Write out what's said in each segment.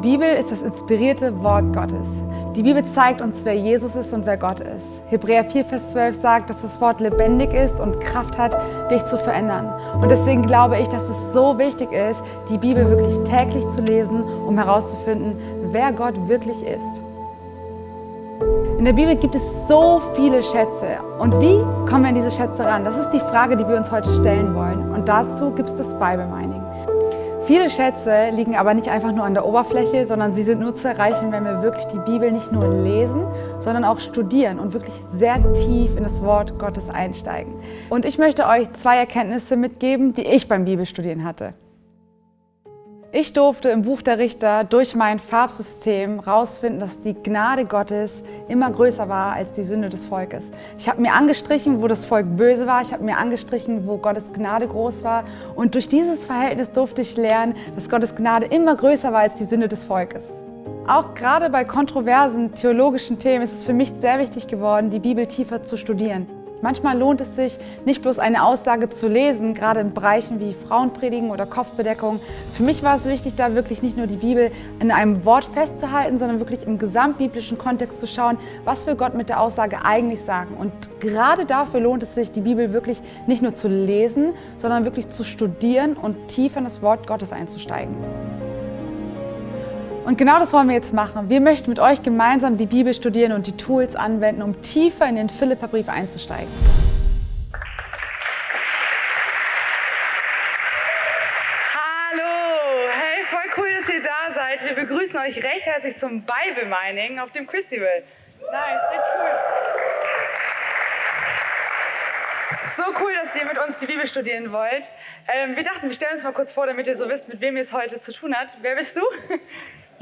Bibel ist das inspirierte Wort Gottes. Die Bibel zeigt uns, wer Jesus ist und wer Gott ist. Hebräer 4, Vers 12 sagt, dass das Wort lebendig ist und Kraft hat, dich zu verändern. Und deswegen glaube ich, dass es so wichtig ist, die Bibel wirklich täglich zu lesen, um herauszufinden, wer Gott wirklich ist. In der Bibel gibt es so viele Schätze. Und wie kommen wir an diese Schätze ran? Das ist die Frage, die wir uns heute stellen wollen. Und dazu gibt es das Bible Mining. Viele Schätze liegen aber nicht einfach nur an der Oberfläche, sondern sie sind nur zu erreichen, wenn wir wirklich die Bibel nicht nur lesen, sondern auch studieren und wirklich sehr tief in das Wort Gottes einsteigen. Und ich möchte euch zwei Erkenntnisse mitgeben, die ich beim Bibelstudieren hatte. Ich durfte im Buch der Richter durch mein Farbsystem herausfinden, dass die Gnade Gottes immer größer war als die Sünde des Volkes. Ich habe mir angestrichen, wo das Volk böse war. Ich habe mir angestrichen, wo Gottes Gnade groß war. Und durch dieses Verhältnis durfte ich lernen, dass Gottes Gnade immer größer war als die Sünde des Volkes. Auch gerade bei kontroversen theologischen Themen ist es für mich sehr wichtig geworden, die Bibel tiefer zu studieren. Manchmal lohnt es sich, nicht bloß eine Aussage zu lesen, gerade in Bereichen wie Frauenpredigen oder Kopfbedeckung. Für mich war es wichtig, da wirklich nicht nur die Bibel in einem Wort festzuhalten, sondern wirklich im gesamtbiblischen Kontext zu schauen, was will Gott mit der Aussage eigentlich sagen. Und gerade dafür lohnt es sich, die Bibel wirklich nicht nur zu lesen, sondern wirklich zu studieren und tiefer in das Wort Gottes einzusteigen. Und genau das wollen wir jetzt machen. Wir möchten mit euch gemeinsam die Bibel studieren und die Tools anwenden, um tiefer in den Philipperbrief einzusteigen. Hallo, hey, voll cool, dass ihr da seid. Wir begrüßen euch recht herzlich zum Bible Mining auf dem Christival. Nice, richtig cool. So cool, dass ihr mit uns die Bibel studieren wollt. Ähm, wir dachten, wir stellen uns mal kurz vor, damit ihr so wisst, mit wem ihr es heute zu tun habt. Wer bist du?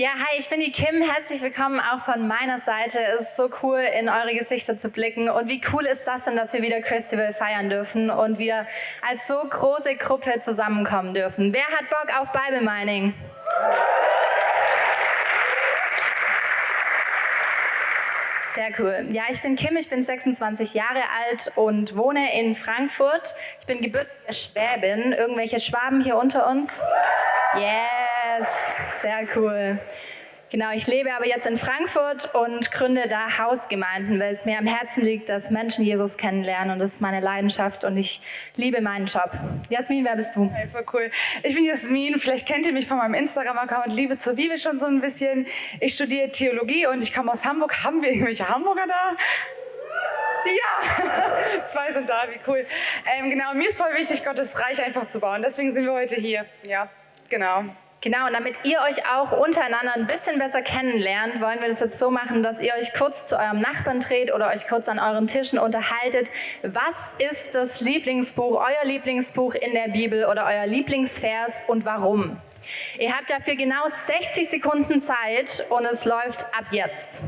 Ja, hi, ich bin die Kim. Herzlich willkommen auch von meiner Seite. Es ist so cool, in eure Gesichter zu blicken. Und wie cool ist das denn, dass wir wieder Festival feiern dürfen und wir als so große Gruppe zusammenkommen dürfen. Wer hat Bock auf Bible Mining? Sehr cool. Ja, ich bin Kim, ich bin 26 Jahre alt und wohne in Frankfurt. Ich bin gebürtige Schwäbin. Irgendwelche Schwaben hier unter uns? Yes, sehr cool. Genau, ich lebe aber jetzt in Frankfurt und gründe da Hausgemeinden, weil es mir am Herzen liegt, dass Menschen Jesus kennenlernen und das ist meine Leidenschaft und ich liebe meinen Job. Jasmin, wer bist du? Hey, voll cool. Ich bin Jasmin, vielleicht kennt ihr mich von meinem Instagram-Account Liebe zur Bibel schon so ein bisschen. Ich studiere Theologie und ich komme aus Hamburg. Haben wir irgendwelche Hamburger da? Ja, zwei sind da, wie cool. Ähm, genau, mir ist voll wichtig, Gottes Reich einfach zu bauen. Deswegen sind wir heute hier. Ja. Genau. Genau, und damit ihr euch auch untereinander ein bisschen besser kennenlernt, wollen wir das jetzt so machen, dass ihr euch kurz zu eurem Nachbarn dreht oder euch kurz an euren Tischen unterhaltet. Was ist das Lieblingsbuch, euer Lieblingsbuch in der Bibel oder euer Lieblingsvers und warum? Ihr habt dafür genau 60 Sekunden Zeit und es läuft ab jetzt.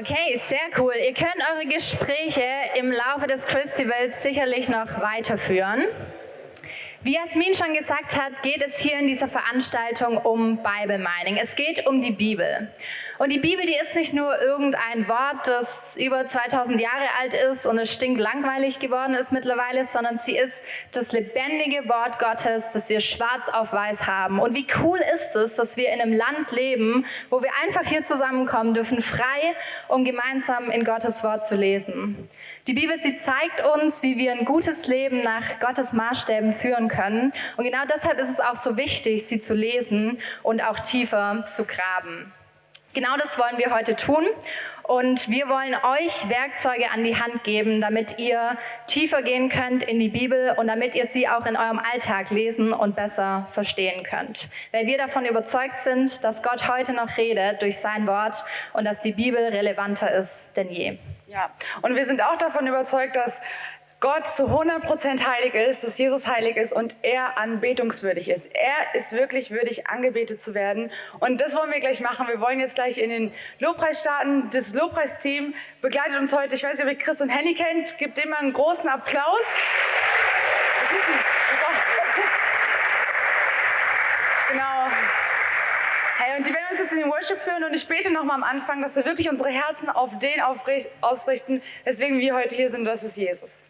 Okay, sehr cool. Ihr könnt eure Gespräche im Laufe des Festivals sicherlich noch weiterführen. Wie Jasmin schon gesagt hat, geht es hier in dieser Veranstaltung um Bible Mining. Es geht um die Bibel. Und die Bibel, die ist nicht nur irgendein Wort, das über 2000 Jahre alt ist und es stinkt langweilig geworden ist mittlerweile, sondern sie ist das lebendige Wort Gottes, das wir schwarz auf weiß haben. Und wie cool ist es, dass wir in einem Land leben, wo wir einfach hier zusammenkommen dürfen, frei, um gemeinsam in Gottes Wort zu lesen. Die Bibel, sie zeigt uns, wie wir ein gutes Leben nach Gottes Maßstäben führen können. Und genau deshalb ist es auch so wichtig, sie zu lesen und auch tiefer zu graben. Genau das wollen wir heute tun. Und wir wollen euch Werkzeuge an die Hand geben, damit ihr tiefer gehen könnt in die Bibel und damit ihr sie auch in eurem Alltag lesen und besser verstehen könnt. Weil wir davon überzeugt sind, dass Gott heute noch redet durch sein Wort und dass die Bibel relevanter ist denn je. Ja, und wir sind auch davon überzeugt, dass Gott zu 100% heilig ist, dass Jesus heilig ist und er anbetungswürdig ist. Er ist wirklich würdig, angebetet zu werden. Und das wollen wir gleich machen. Wir wollen jetzt gleich in den Lobpreis starten. Das Lobpreisteam begleitet uns heute. Ich weiß nicht, ob ihr Chris und Henny kennt. Gebt dem mal einen großen Applaus. Genau. Hey, und die werden uns jetzt in den Worship führen und ich bete nochmal am Anfang, dass wir wirklich unsere Herzen auf den ausrichten, weswegen wir heute hier sind, das ist Jesus.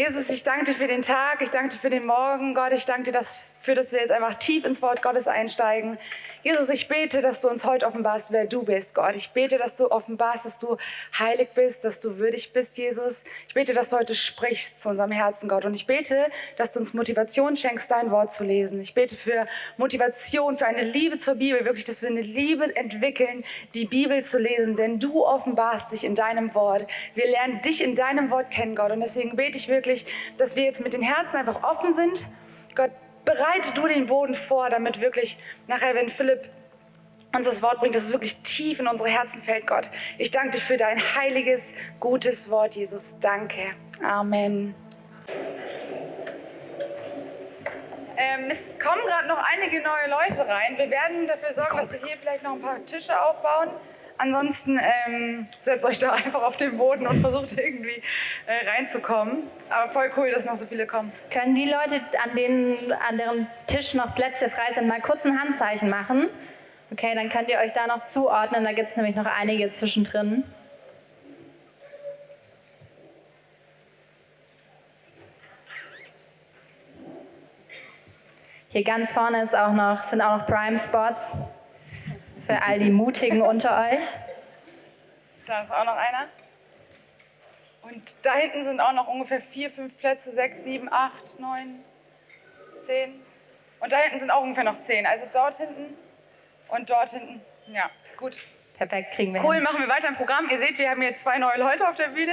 Jesus, ich danke dir für den Tag, ich danke dir für den Morgen. Gott, ich danke dir dafür, dass wir jetzt einfach tief ins Wort Gottes einsteigen. Jesus, ich bete, dass du uns heute offenbarst, wer du bist, Gott. Ich bete, dass du offenbarst, dass du heilig bist, dass du würdig bist, Jesus. Ich bete, dass du heute sprichst zu unserem Herzen, Gott. Und ich bete, dass du uns Motivation schenkst, dein Wort zu lesen. Ich bete für Motivation, für eine Liebe zur Bibel, wirklich, dass wir eine Liebe entwickeln, die Bibel zu lesen. Denn du offenbarst dich in deinem Wort. Wir lernen dich in deinem Wort kennen, Gott. Und deswegen bete ich wirklich, dass wir jetzt mit den Herzen einfach offen sind. Gott, bereite du den Boden vor, damit wirklich nachher, wenn Philipp uns das Wort bringt, dass es wirklich tief in unsere Herzen fällt, Gott. Ich danke dir für dein heiliges, gutes Wort, Jesus. Danke. Amen. Ähm, es kommen gerade noch einige neue Leute rein. Wir werden dafür sorgen, dass wir hier vielleicht noch ein paar Tische aufbauen. Ansonsten ähm, setzt euch da einfach auf den Boden und versucht irgendwie äh, reinzukommen. Aber voll cool, dass noch so viele kommen. Können die Leute, an, denen, an deren Tisch noch Plätze frei sind, mal kurz ein Handzeichen machen? Okay, dann könnt ihr euch da noch zuordnen. Da gibt es nämlich noch einige zwischendrin. Hier ganz vorne ist auch noch, sind auch noch Prime Spots für all die Mutigen unter euch. Da ist auch noch einer. Und da hinten sind auch noch ungefähr vier, fünf Plätze, sechs, sieben, acht, neun, zehn. Und da hinten sind auch ungefähr noch zehn. Also dort hinten und dort hinten. Ja, gut. Perfekt, kriegen wir Cool, hin. machen wir weiter im Programm. Ihr seht, wir haben hier zwei neue Leute auf der Bühne.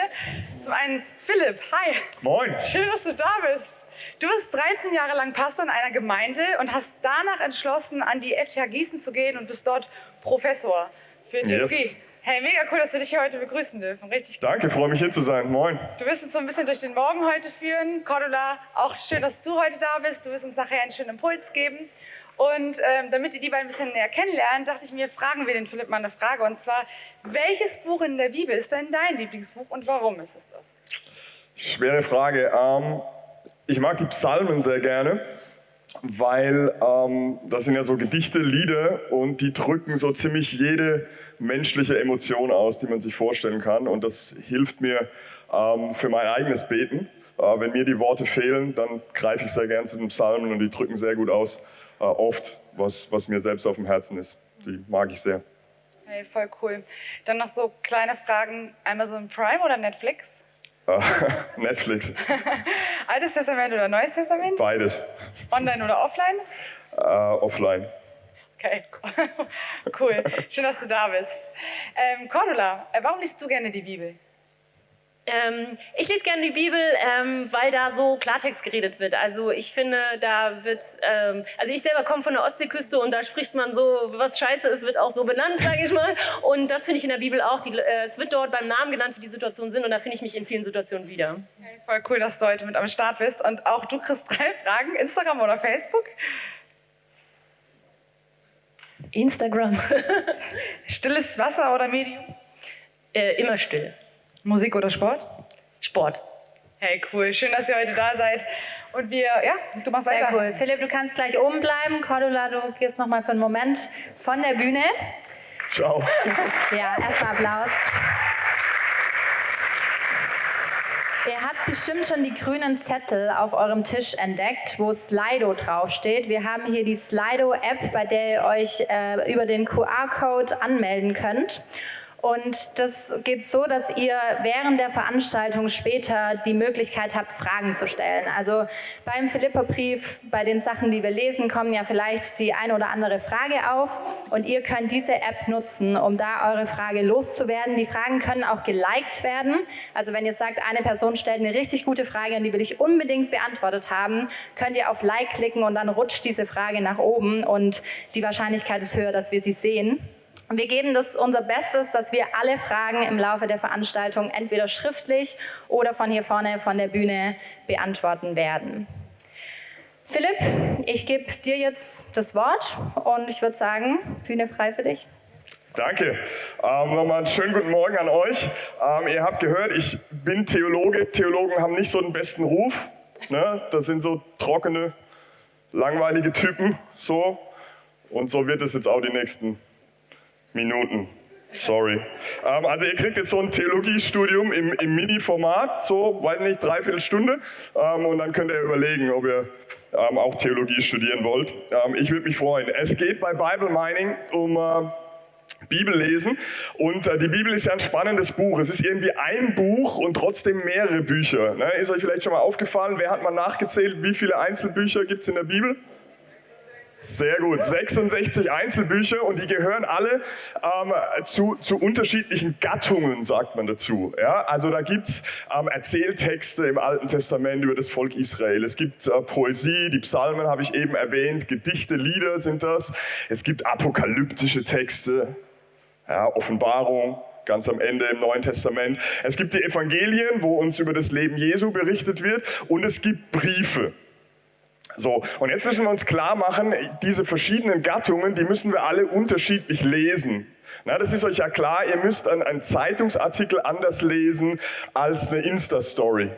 Zum einen Philipp, hi. Moin. Schön, dass du da bist. Du bist 13 Jahre lang Pastor in einer Gemeinde und hast danach entschlossen, an die FTH Gießen zu gehen und bist dort Professor für Theologie. Yes. Hey, mega cool, dass wir dich hier heute begrüßen dürfen. Richtig Danke, freue mich hier zu sein. Moin. Du wirst uns so ein bisschen durch den Morgen heute führen. Cordula, auch schön, dass du heute da bist. Du wirst uns nachher einen schönen Impuls geben. Und ähm, damit ihr die beiden ein bisschen näher kennenlernen, dachte ich mir, fragen wir den Philipp mal eine Frage. Und zwar, welches Buch in der Bibel ist denn dein Lieblingsbuch und warum ist es das? Schwere Frage. Ähm, ich mag die Psalmen sehr gerne, weil ähm, das sind ja so Gedichte, Lieder und die drücken so ziemlich jede menschliche Emotion aus, die man sich vorstellen kann. Und das hilft mir ähm, für mein eigenes Beten. Äh, wenn mir die Worte fehlen, dann greife ich sehr gern zu den Psalmen und die drücken sehr gut aus, äh, oft, was, was mir selbst auf dem Herzen ist. Die mag ich sehr. Hey, voll cool. Dann noch so kleine Fragen. Amazon Prime oder Netflix? Netflix, Altes Testament oder Neues Testament? beides. Online oder offline? Äh, offline. Okay, cool. Schön, dass du da bist. Ähm, Cordula, äh, warum liest du gerne die Bibel? Ähm, ich lese gerne die Bibel, ähm, weil da so Klartext geredet wird. Also ich finde, da wird, ähm, also ich selber komme von der Ostseeküste und da spricht man so, was scheiße ist, wird auch so benannt, sage ich mal. Und das finde ich in der Bibel auch. Die, äh, es wird dort beim Namen genannt, wie die Situationen sind und da finde ich mich in vielen Situationen wieder. Hey, voll cool, dass du heute mit am Start bist. Und auch du kriegst drei Fragen, Instagram oder Facebook. Instagram. Stilles Wasser oder Medium? äh, immer still. Musik oder Sport? Sport. Hey, cool. Schön, dass ihr heute da seid. Und wir, ja, du machst Sehr weiter. cool. Philipp, du kannst gleich oben bleiben. Cordula, du gehst noch mal für einen Moment von der Bühne. Ciao. Ja, erstmal Applaus. Ihr habt bestimmt schon die grünen Zettel auf eurem Tisch entdeckt, wo Slido draufsteht. Wir haben hier die Slido-App, bei der ihr euch äh, über den QR-Code anmelden könnt. Und das geht so, dass ihr während der Veranstaltung später die Möglichkeit habt, Fragen zu stellen. Also beim Philipperbrief, bei den Sachen, die wir lesen, kommen ja vielleicht die eine oder andere Frage auf und ihr könnt diese App nutzen, um da eure Frage loszuwerden. Die Fragen können auch geliked werden. Also wenn ihr sagt, eine Person stellt eine richtig gute Frage und die will ich unbedingt beantwortet haben, könnt ihr auf Like klicken und dann rutscht diese Frage nach oben und die Wahrscheinlichkeit ist höher, dass wir sie sehen. Wir geben das unser Bestes, dass wir alle Fragen im Laufe der Veranstaltung entweder schriftlich oder von hier vorne von der Bühne beantworten werden. Philipp, ich gebe dir jetzt das Wort und ich würde sagen, Bühne frei für dich. Danke. Ähm, nochmal einen schönen guten Morgen an euch. Ähm, ihr habt gehört, ich bin Theologe. Theologen haben nicht so den besten Ruf. Ne? Das sind so trockene, langweilige Typen. So. Und so wird es jetzt auch die nächsten Minuten. Sorry. Ähm, also ihr kriegt jetzt so ein Theologiestudium im, im Mini-Format, so, weiß nicht, dreiviertel Stunde. Ähm, und dann könnt ihr überlegen, ob ihr ähm, auch Theologie studieren wollt. Ähm, ich würde mich freuen. Es geht bei Bible Mining um äh, Bibellesen. Und äh, die Bibel ist ja ein spannendes Buch. Es ist irgendwie ein Buch und trotzdem mehrere Bücher. Ne? Ist euch vielleicht schon mal aufgefallen, wer hat mal nachgezählt, wie viele Einzelbücher gibt es in der Bibel? Sehr gut. 66 Einzelbücher und die gehören alle ähm, zu, zu unterschiedlichen Gattungen, sagt man dazu. Ja? Also da gibt's ähm, Erzähltexte im Alten Testament über das Volk Israel. Es gibt äh, Poesie, die Psalmen habe ich eben erwähnt, Gedichte, Lieder sind das. Es gibt apokalyptische Texte, ja, Offenbarung, ganz am Ende im Neuen Testament. Es gibt die Evangelien, wo uns über das Leben Jesu berichtet wird und es gibt Briefe. So, und jetzt müssen wir uns klar machen, diese verschiedenen Gattungen, die müssen wir alle unterschiedlich lesen. Na, das ist euch ja klar, ihr müsst einen Zeitungsartikel anders lesen als eine Insta-Story.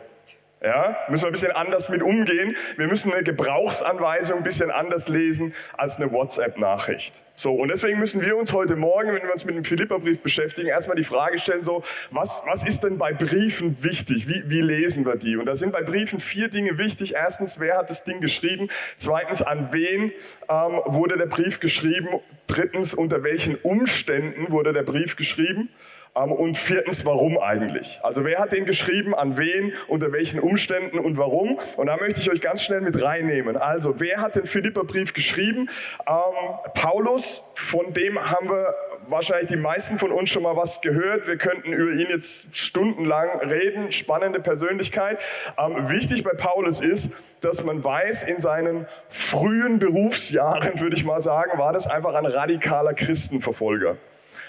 Ja, müssen wir ein bisschen anders mit umgehen. Wir müssen eine Gebrauchsanweisung ein bisschen anders lesen als eine WhatsApp-Nachricht. So, und deswegen müssen wir uns heute Morgen, wenn wir uns mit dem Philipperbrief beschäftigen, erstmal die Frage stellen, so, was, was ist denn bei Briefen wichtig? Wie, wie lesen wir die? Und da sind bei Briefen vier Dinge wichtig. Erstens, wer hat das Ding geschrieben? Zweitens, an wen ähm, wurde der Brief geschrieben? Drittens, unter welchen Umständen wurde der Brief geschrieben? Ähm, und viertens, warum eigentlich? Also wer hat den geschrieben, an wen, unter welchen Umständen und warum? Und da möchte ich euch ganz schnell mit reinnehmen. Also wer hat den Philipperbrief geschrieben? Ähm, Paulus, von dem haben wir wahrscheinlich die meisten von uns schon mal was gehört. Wir könnten über ihn jetzt stundenlang reden. Spannende Persönlichkeit. Ähm, wichtig bei Paulus ist, dass man weiß, in seinen frühen Berufsjahren, würde ich mal sagen, war das einfach ein radikaler Christenverfolger.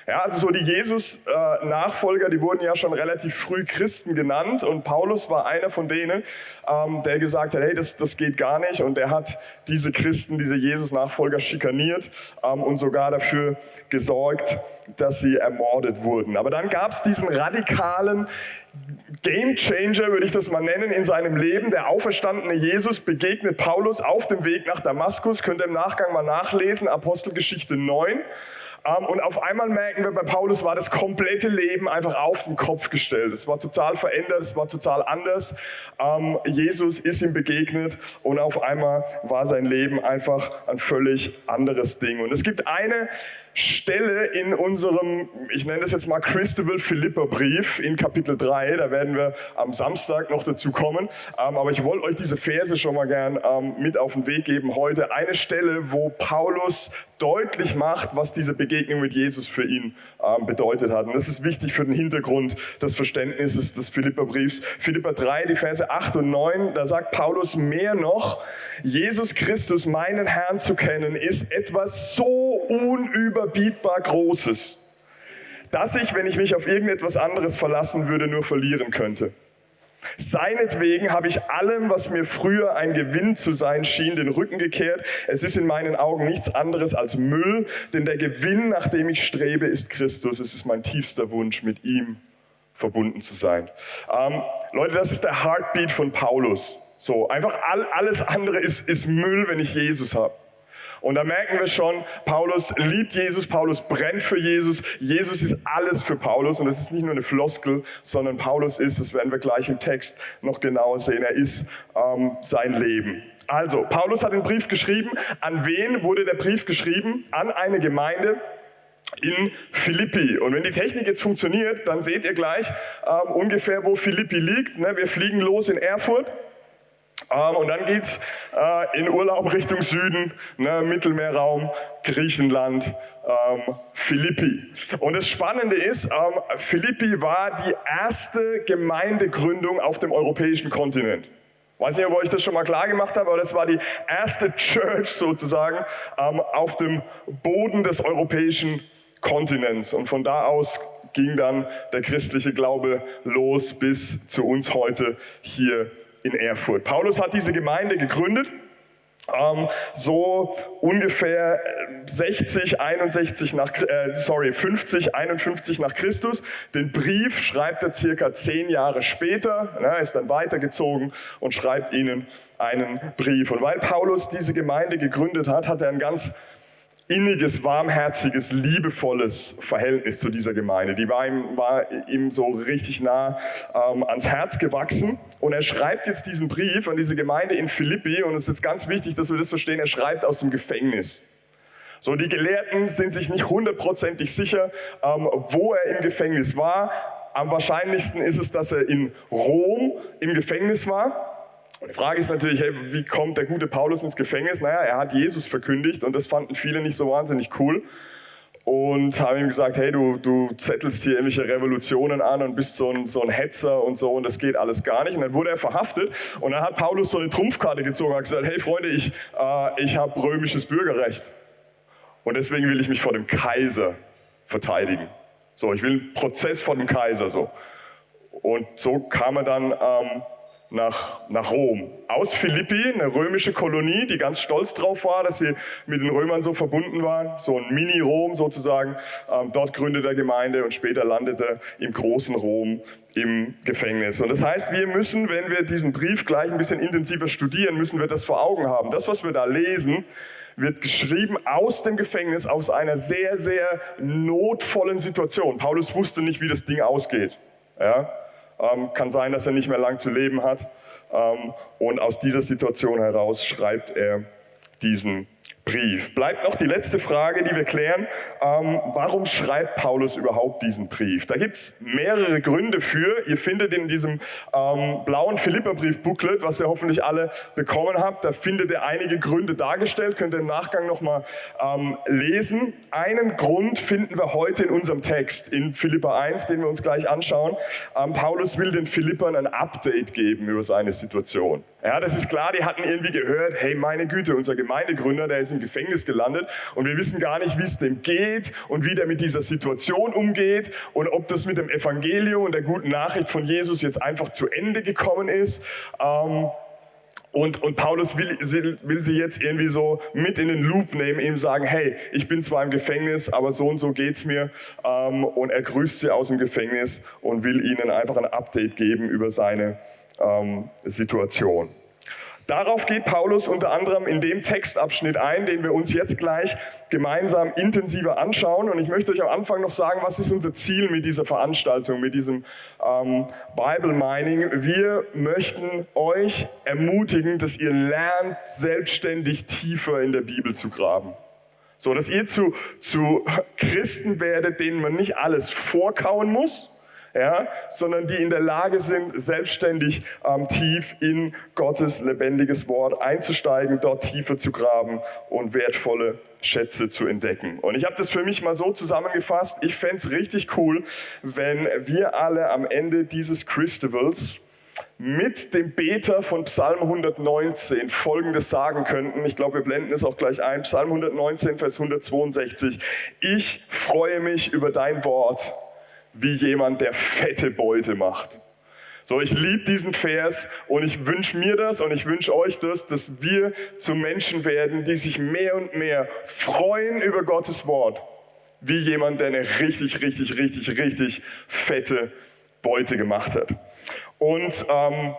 Ja, also so die Jesus-Nachfolger, die wurden ja schon relativ früh Christen genannt und Paulus war einer von denen, ähm, der gesagt hat, hey, das, das geht gar nicht und der hat diese Christen, diese Jesus-Nachfolger schikaniert ähm, und sogar dafür gesorgt, dass sie ermordet wurden. Aber dann gab es diesen radikalen Game Changer, würde ich das mal nennen, in seinem Leben. Der auferstandene Jesus begegnet Paulus auf dem Weg nach Damaskus. Könnt ihr im Nachgang mal nachlesen, Apostelgeschichte 9. Ähm, und auf einmal merken wir, bei Paulus war das komplette Leben einfach auf den Kopf gestellt. Es war total verändert, es war total anders. Ähm, Jesus ist ihm begegnet und auf einmal war sein Leben einfach ein völlig anderes Ding. Und es gibt eine Stelle in unserem, ich nenne das jetzt mal Christabel Philippa Brief in Kapitel 3, da werden wir am Samstag noch dazu kommen, ähm, aber ich wollte euch diese Verse schon mal gern mit auf den Weg geben heute. Eine Stelle, wo Paulus deutlich macht, was diese Begegnung mit Jesus für ihn ähm, bedeutet hat. Und das ist wichtig für den Hintergrund des Verständnisses des Philipperbriefs. Philippa 3, die Verse 8 und 9, da sagt Paulus mehr noch, Jesus Christus, meinen Herrn zu kennen, ist etwas so unüberbietbar Großes, dass ich, wenn ich mich auf irgendetwas anderes verlassen würde, nur verlieren könnte. Seinetwegen habe ich allem, was mir früher ein Gewinn zu sein schien, den Rücken gekehrt. Es ist in meinen Augen nichts anderes als Müll, denn der Gewinn, nach dem ich strebe, ist Christus. Es ist mein tiefster Wunsch, mit ihm verbunden zu sein. Ähm, Leute, das ist der Heartbeat von Paulus. So, einfach all, alles andere ist, ist Müll, wenn ich Jesus habe. Und da merken wir schon, Paulus liebt Jesus, Paulus brennt für Jesus, Jesus ist alles für Paulus und das ist nicht nur eine Floskel, sondern Paulus ist, das werden wir gleich im Text noch genauer sehen, er ist ähm, sein Leben. Also, Paulus hat den Brief geschrieben. An wen wurde der Brief geschrieben? An eine Gemeinde in Philippi. Und wenn die Technik jetzt funktioniert, dann seht ihr gleich ähm, ungefähr, wo Philippi liegt. Ne? Wir fliegen los in Erfurt. Ähm, und dann geht's äh, in Urlaub Richtung Süden, ne, Mittelmeerraum, Griechenland, ähm, Philippi. Und das Spannende ist, ähm, Philippi war die erste Gemeindegründung auf dem europäischen Kontinent. Weiß nicht, ob ich das schon mal klar gemacht habe, aber das war die erste Church sozusagen ähm, auf dem Boden des europäischen Kontinents. Und von da aus ging dann der christliche Glaube los bis zu uns heute hier in Erfurt. Paulus hat diese Gemeinde gegründet ähm, so ungefähr 60, 61 nach, äh, sorry, 50, 51 nach Christus. Den Brief schreibt er circa zehn Jahre später, er ist dann weitergezogen und schreibt ihnen einen Brief. Und weil Paulus diese Gemeinde gegründet hat, hat er ein ganz inniges, warmherziges, liebevolles Verhältnis zu dieser Gemeinde. Die war ihm, war ihm so richtig nah ähm, ans Herz gewachsen. Und er schreibt jetzt diesen Brief an diese Gemeinde in Philippi. Und es ist ganz wichtig, dass wir das verstehen. Er schreibt aus dem Gefängnis. So, die Gelehrten sind sich nicht hundertprozentig sicher, ähm, wo er im Gefängnis war. Am wahrscheinlichsten ist es, dass er in Rom im Gefängnis war. Die Frage ist natürlich, hey, wie kommt der gute Paulus ins Gefängnis? Naja, er hat Jesus verkündigt und das fanden viele nicht so wahnsinnig cool und haben ihm gesagt, hey, du, du zettelst hier irgendwelche Revolutionen an und bist so ein, so ein Hetzer und so und das geht alles gar nicht. Und dann wurde er verhaftet und dann hat Paulus so eine Trumpfkarte gezogen und hat gesagt, hey Freunde, ich, äh, ich habe römisches Bürgerrecht und deswegen will ich mich vor dem Kaiser verteidigen. So, ich will einen Prozess vor dem Kaiser so. Und so kam er dann ähm, nach, nach Rom. Aus Philippi, eine römische Kolonie, die ganz stolz drauf war, dass sie mit den Römern so verbunden waren. So ein Mini-Rom sozusagen. Ähm, dort gründet er Gemeinde und später landet er im großen Rom im Gefängnis. Und das heißt, wir müssen, wenn wir diesen Brief gleich ein bisschen intensiver studieren, müssen wir das vor Augen haben. Das, was wir da lesen, wird geschrieben aus dem Gefängnis, aus einer sehr, sehr notvollen Situation. Paulus wusste nicht, wie das Ding ausgeht. Ja? Ähm, kann sein, dass er nicht mehr lang zu leben hat. Ähm, und aus dieser Situation heraus schreibt er diesen Brief. Bleibt noch die letzte Frage, die wir klären. Ähm, warum schreibt Paulus überhaupt diesen Brief? Da gibt es mehrere Gründe für. Ihr findet in diesem ähm, blauen Philipperbrief-Booklet, was ihr hoffentlich alle bekommen habt, da findet ihr einige Gründe dargestellt. Könnt ihr im Nachgang nochmal ähm, lesen. Einen Grund finden wir heute in unserem Text, in Philippa 1, den wir uns gleich anschauen. Ähm, Paulus will den Philippern ein Update geben über seine Situation. Ja, das ist klar, die hatten irgendwie gehört, hey, meine Güte, unser Gemeindegründer, der ist im Gefängnis gelandet und wir wissen gar nicht, wie es dem geht und wie der mit dieser Situation umgeht und ob das mit dem Evangelium und der guten Nachricht von Jesus jetzt einfach zu Ende gekommen ist. Ähm, und, und Paulus will, will sie jetzt irgendwie so mit in den Loop nehmen, ihm sagen, hey, ich bin zwar im Gefängnis, aber so und so geht's mir. Ähm, und er grüßt sie aus dem Gefängnis und will ihnen einfach ein Update geben über seine ähm, Situation. Darauf geht Paulus unter anderem in dem Textabschnitt ein, den wir uns jetzt gleich gemeinsam intensiver anschauen. Und ich möchte euch am Anfang noch sagen, was ist unser Ziel mit dieser Veranstaltung, mit diesem ähm, Bible Mining. Wir möchten euch ermutigen, dass ihr lernt, selbstständig tiefer in der Bibel zu graben. So, dass ihr zu, zu Christen werdet, denen man nicht alles vorkauen muss, ja, sondern die in der Lage sind, selbstständig ähm, tief in Gottes lebendiges Wort einzusteigen, dort tiefer zu graben und wertvolle Schätze zu entdecken. Und ich habe das für mich mal so zusammengefasst, ich fände es richtig cool, wenn wir alle am Ende dieses Christivals mit dem Beter von Psalm 119 Folgendes sagen könnten. Ich glaube, wir blenden es auch gleich ein. Psalm 119, Vers 162. Ich freue mich über dein Wort wie jemand, der fette Beute macht. So, ich liebe diesen Vers und ich wünsche mir das und ich wünsche euch das, dass wir zu Menschen werden, die sich mehr und mehr freuen über Gottes Wort, wie jemand, der eine richtig, richtig, richtig, richtig fette Beute gemacht hat. Und ähm,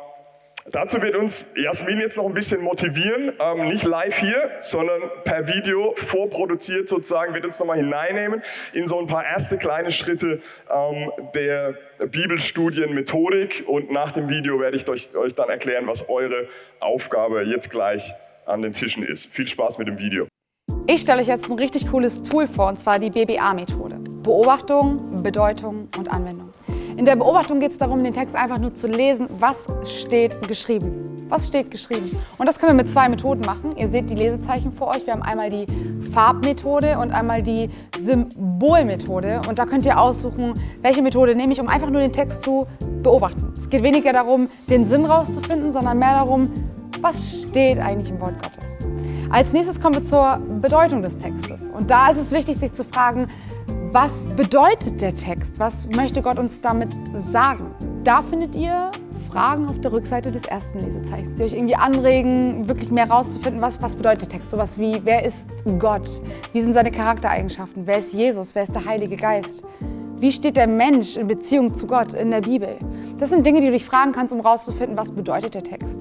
Dazu wird uns Jasmin jetzt noch ein bisschen motivieren, ähm, nicht live hier, sondern per Video vorproduziert sozusagen, wird uns nochmal hineinnehmen in so ein paar erste kleine Schritte ähm, der Bibelstudienmethodik und nach dem Video werde ich euch, euch dann erklären, was eure Aufgabe jetzt gleich an den Tischen ist. Viel Spaß mit dem Video. Ich stelle euch jetzt ein richtig cooles Tool vor, und zwar die BBA-Methode. Beobachtung, Bedeutung und Anwendung. In der Beobachtung geht es darum, den Text einfach nur zu lesen, was steht geschrieben. Was steht geschrieben? Und das können wir mit zwei Methoden machen. Ihr seht die Lesezeichen vor euch. Wir haben einmal die Farbmethode und einmal die Symbolmethode. Und da könnt ihr aussuchen, welche Methode nehme ich, um einfach nur den Text zu beobachten. Es geht weniger darum, den Sinn rauszufinden, sondern mehr darum, was steht eigentlich im Wort Gottes. Als nächstes kommen wir zur Bedeutung des Textes. Und da ist es wichtig, sich zu fragen, was bedeutet der Text? Was möchte Gott uns damit sagen? Da findet ihr Fragen auf der Rückseite des ersten Lesezeichens, die euch irgendwie anregen, wirklich mehr herauszufinden, was, was bedeutet der Text. Sowas wie, wer ist Gott? Wie sind seine Charaktereigenschaften? Wer ist Jesus? Wer ist der Heilige Geist? Wie steht der Mensch in Beziehung zu Gott in der Bibel? Das sind Dinge, die du dich fragen kannst, um herauszufinden, was bedeutet der Text.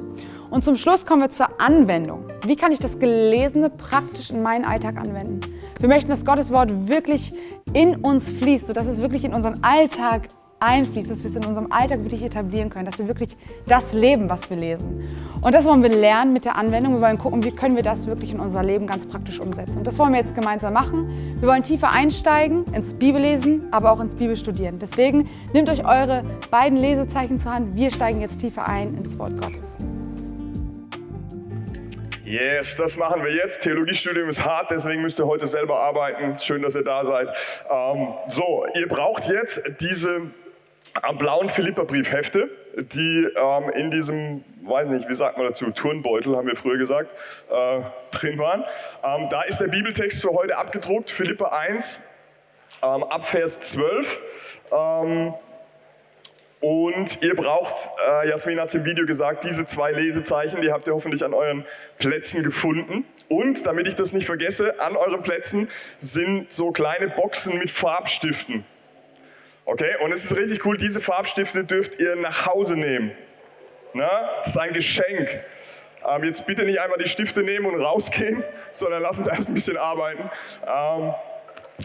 Und zum Schluss kommen wir zur Anwendung. Wie kann ich das Gelesene praktisch in meinen Alltag anwenden? Wir möchten, dass Gottes Wort wirklich in uns fließt, sodass es wirklich in unseren Alltag einfließt, dass wir es in unserem Alltag wirklich etablieren können, dass wir wirklich das leben, was wir lesen. Und das wollen wir lernen mit der Anwendung. Wir wollen gucken, wie können wir das wirklich in unser Leben ganz praktisch umsetzen. Und das wollen wir jetzt gemeinsam machen. Wir wollen tiefer einsteigen ins Bibellesen, aber auch ins Bibelstudieren. Deswegen nehmt euch eure beiden Lesezeichen zur Hand. Wir steigen jetzt tiefer ein ins Wort Gottes. Yes, das machen wir jetzt. Theologiestudium ist hart, deswegen müsst ihr heute selber arbeiten. Schön, dass ihr da seid. Ähm, so, ihr braucht jetzt diese blauen Philipperbriefhefte, die ähm, in diesem, weiß nicht, wie sagt man dazu, Turnbeutel, haben wir früher gesagt, äh, drin waren. Ähm, da ist der Bibeltext für heute abgedruckt, Philippa 1, ähm, ab Vers 12. Ähm, und ihr braucht, äh, Jasmin hat es im Video gesagt, diese zwei Lesezeichen, die habt ihr hoffentlich an euren Plätzen gefunden. Und, damit ich das nicht vergesse, an euren Plätzen sind so kleine Boxen mit Farbstiften. Okay, und es ist richtig cool, diese Farbstifte dürft ihr nach Hause nehmen. Na, das ist ein Geschenk. Ähm, jetzt bitte nicht einmal die Stifte nehmen und rausgehen, sondern lass uns erst ein bisschen arbeiten. Ähm,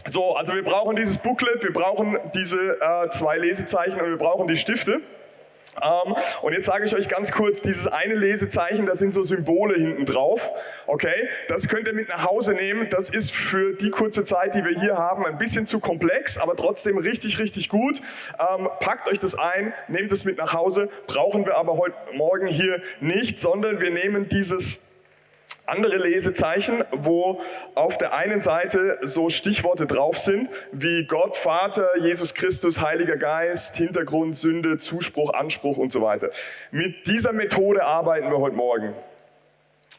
so, also wir brauchen dieses Booklet, wir brauchen diese äh, zwei Lesezeichen und wir brauchen die Stifte. Ähm, und jetzt sage ich euch ganz kurz, dieses eine Lesezeichen, da sind so Symbole hinten drauf. Okay, das könnt ihr mit nach Hause nehmen. Das ist für die kurze Zeit, die wir hier haben, ein bisschen zu komplex, aber trotzdem richtig, richtig gut. Ähm, packt euch das ein, nehmt es mit nach Hause. Brauchen wir aber heute Morgen hier nicht, sondern wir nehmen dieses andere Lesezeichen, wo auf der einen Seite so Stichworte drauf sind, wie Gott, Vater, Jesus Christus, Heiliger Geist, Hintergrund, Sünde, Zuspruch, Anspruch und so weiter. Mit dieser Methode arbeiten wir heute Morgen.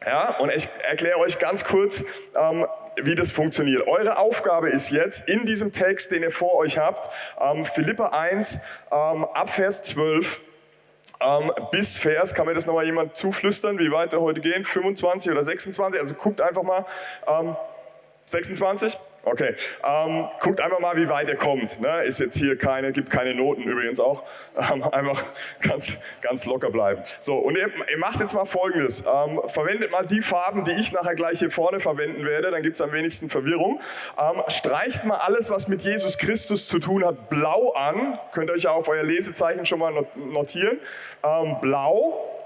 Ja, und ich erkläre euch ganz kurz, ähm, wie das funktioniert. Eure Aufgabe ist jetzt in diesem Text, den ihr vor euch habt, ähm, Philippa 1, ähm, ab Vers 12, ähm, bis Vers, kann mir das nochmal jemand zuflüstern, wie weit wir heute gehen? 25 oder 26? Also guckt einfach mal. Ähm, 26? Okay, ähm, guckt einfach mal, wie weit ihr kommt. Ne? Ist jetzt hier keine, gibt keine Noten übrigens auch. Ähm, einfach ganz, ganz locker bleiben. So, und ihr, ihr macht jetzt mal Folgendes. Ähm, verwendet mal die Farben, die ich nachher gleich hier vorne verwenden werde, dann gibt es am wenigsten Verwirrung. Ähm, streicht mal alles, was mit Jesus Christus zu tun hat, blau an. Könnt ihr euch ja auf euer Lesezeichen schon mal notieren. Ähm, blau.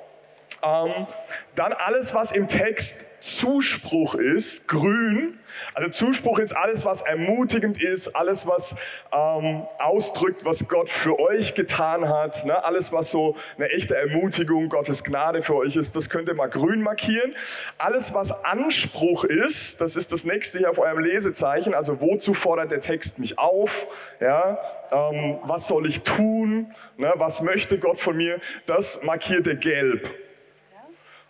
Ähm, dann alles, was im Text Zuspruch ist, grün. Also Zuspruch ist alles, was ermutigend ist, alles, was ähm, ausdrückt, was Gott für euch getan hat. Ne? Alles, was so eine echte Ermutigung, Gottes Gnade für euch ist, das könnt ihr mal grün markieren. Alles, was Anspruch ist, das ist das nächste hier auf eurem Lesezeichen. Also wozu fordert der Text mich auf? Ja? Ähm, was soll ich tun? Ne? Was möchte Gott von mir? Das markiert ihr gelb.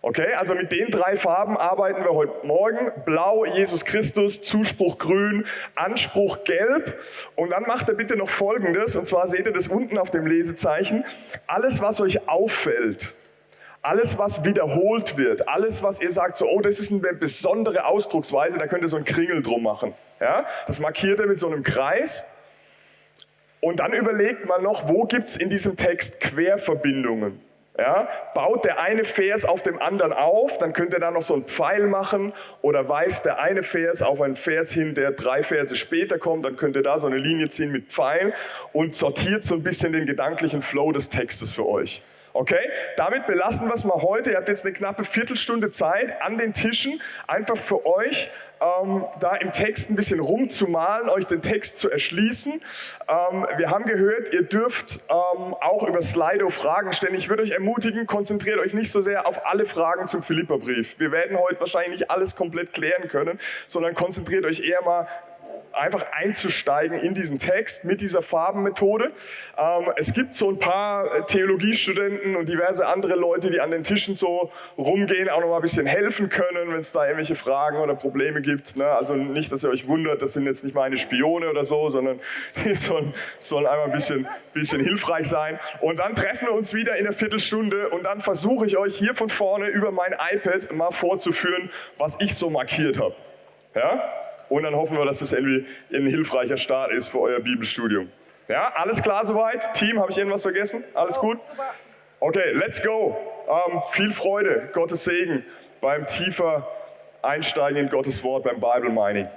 Okay, also mit den drei Farben arbeiten wir heute Morgen. Blau, Jesus Christus, Zuspruch grün, Anspruch gelb. Und dann macht er bitte noch Folgendes, und zwar seht ihr das unten auf dem Lesezeichen. Alles, was euch auffällt, alles, was wiederholt wird, alles, was ihr sagt, so, oh, das ist eine besondere Ausdrucksweise, da könnt ihr so einen Kringel drum machen. Ja? Das markiert ihr mit so einem Kreis. Und dann überlegt man noch, wo gibt es in diesem Text Querverbindungen? Ja, baut der eine Vers auf dem anderen auf, dann könnt ihr da noch so einen Pfeil machen oder weist der eine Vers auf einen Vers hin, der drei Verse später kommt, dann könnt ihr da so eine Linie ziehen mit Pfeil und sortiert so ein bisschen den gedanklichen Flow des Textes für euch. Okay, damit belassen wir es mal heute. Ihr habt jetzt eine knappe Viertelstunde Zeit an den Tischen, einfach für euch ähm, da im Text ein bisschen rumzumalen, euch den Text zu erschließen. Ähm, wir haben gehört, ihr dürft ähm, auch über Slido Fragen stellen. Ich würde euch ermutigen, konzentriert euch nicht so sehr auf alle Fragen zum Philipperbrief. Wir werden heute wahrscheinlich nicht alles komplett klären können, sondern konzentriert euch eher mal einfach einzusteigen in diesen Text mit dieser Farbenmethode. Ähm, es gibt so ein paar Theologiestudenten und diverse andere Leute, die an den Tischen so rumgehen, auch noch mal ein bisschen helfen können, wenn es da irgendwelche Fragen oder Probleme gibt. Ne? Also nicht, dass ihr euch wundert, das sind jetzt nicht meine Spione oder so, sondern die sollen, sollen einmal ein bisschen, bisschen hilfreich sein. Und dann treffen wir uns wieder in einer Viertelstunde und dann versuche ich euch hier von vorne über mein iPad mal vorzuführen, was ich so markiert habe. Ja? Und dann hoffen wir, dass das irgendwie ein hilfreicher Start ist für euer Bibelstudium. Ja, alles klar soweit? Team, habe ich irgendwas vergessen? Alles gut? Okay, let's go. Ähm, viel Freude, Gottes Segen beim tiefer Einsteigen in Gottes Wort, beim Bible Mining.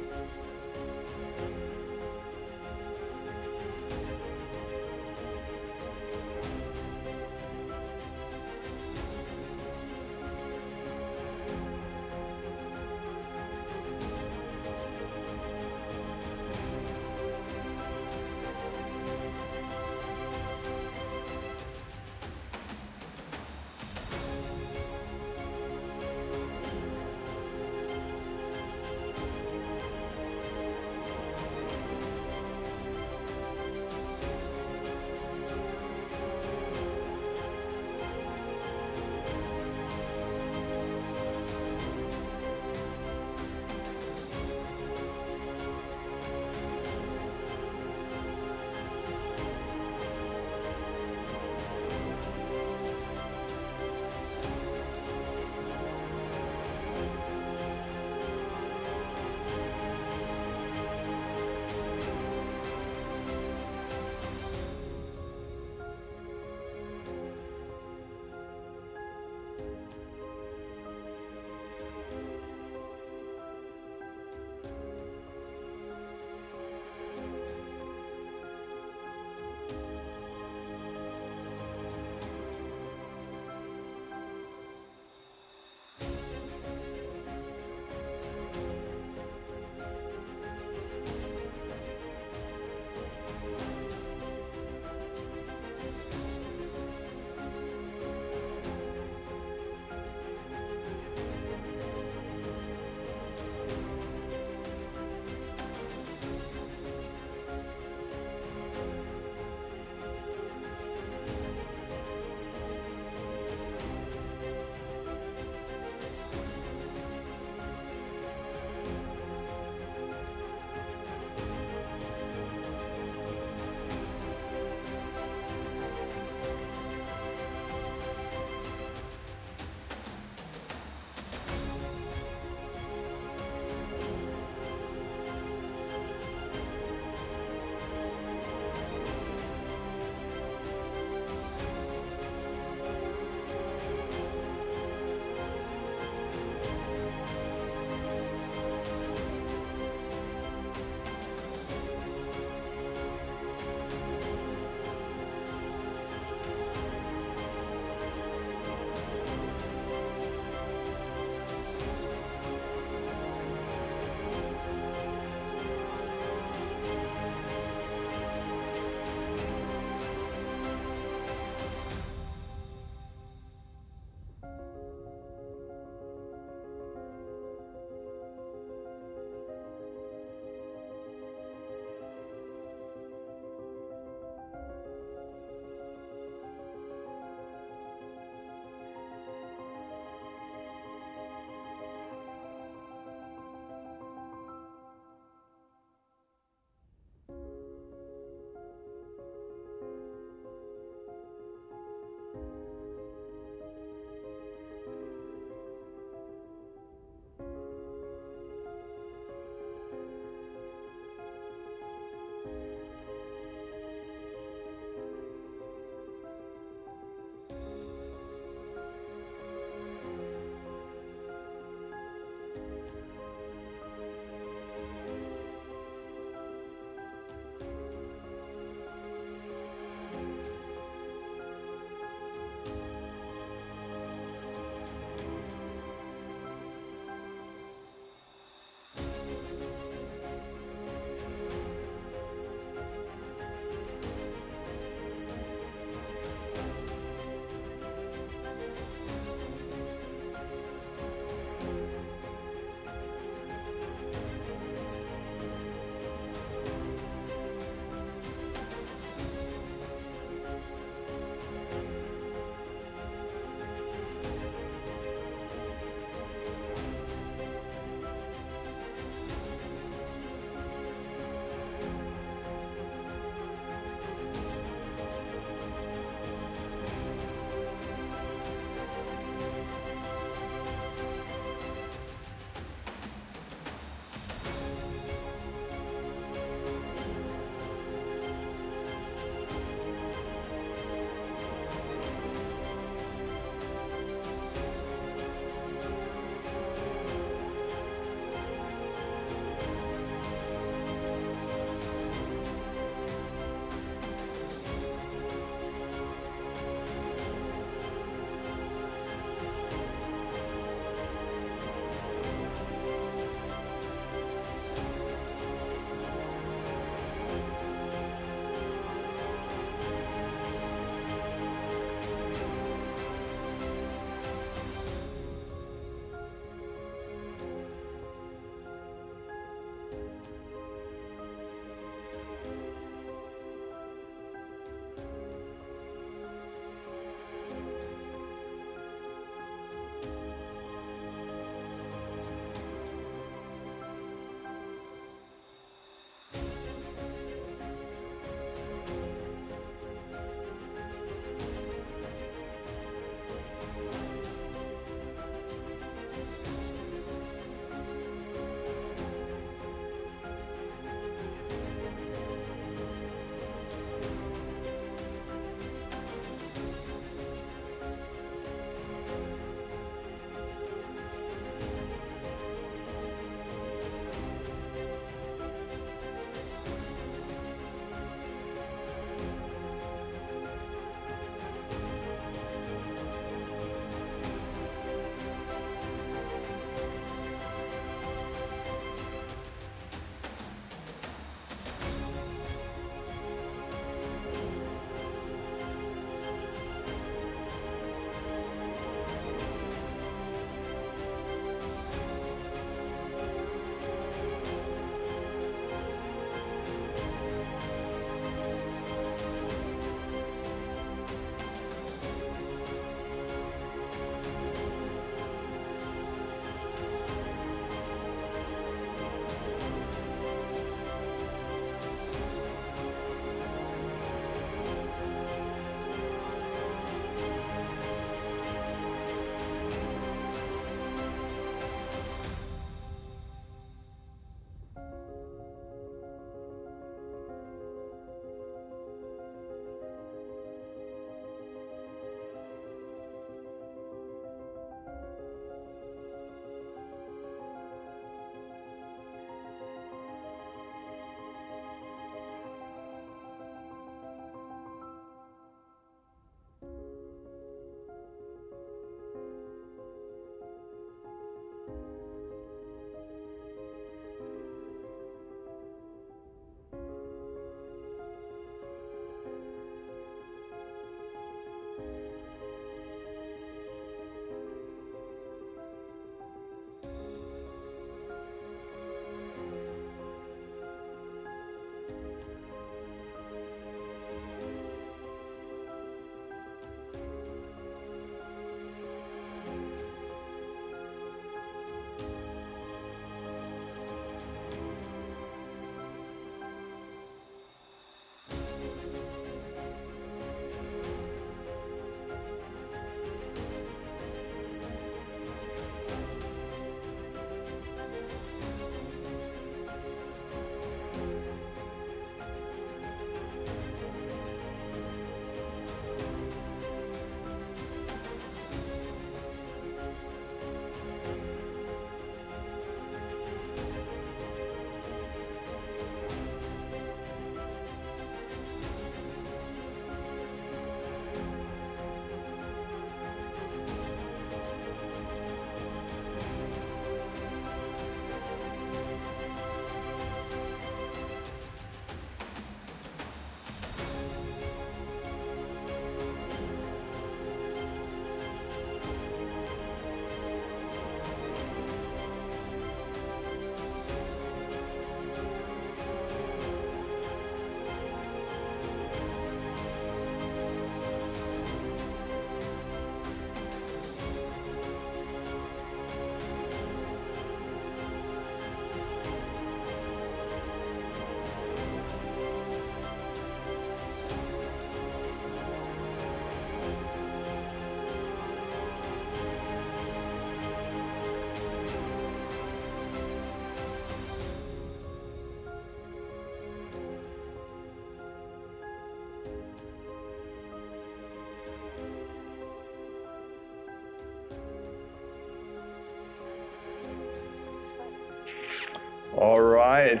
Alright.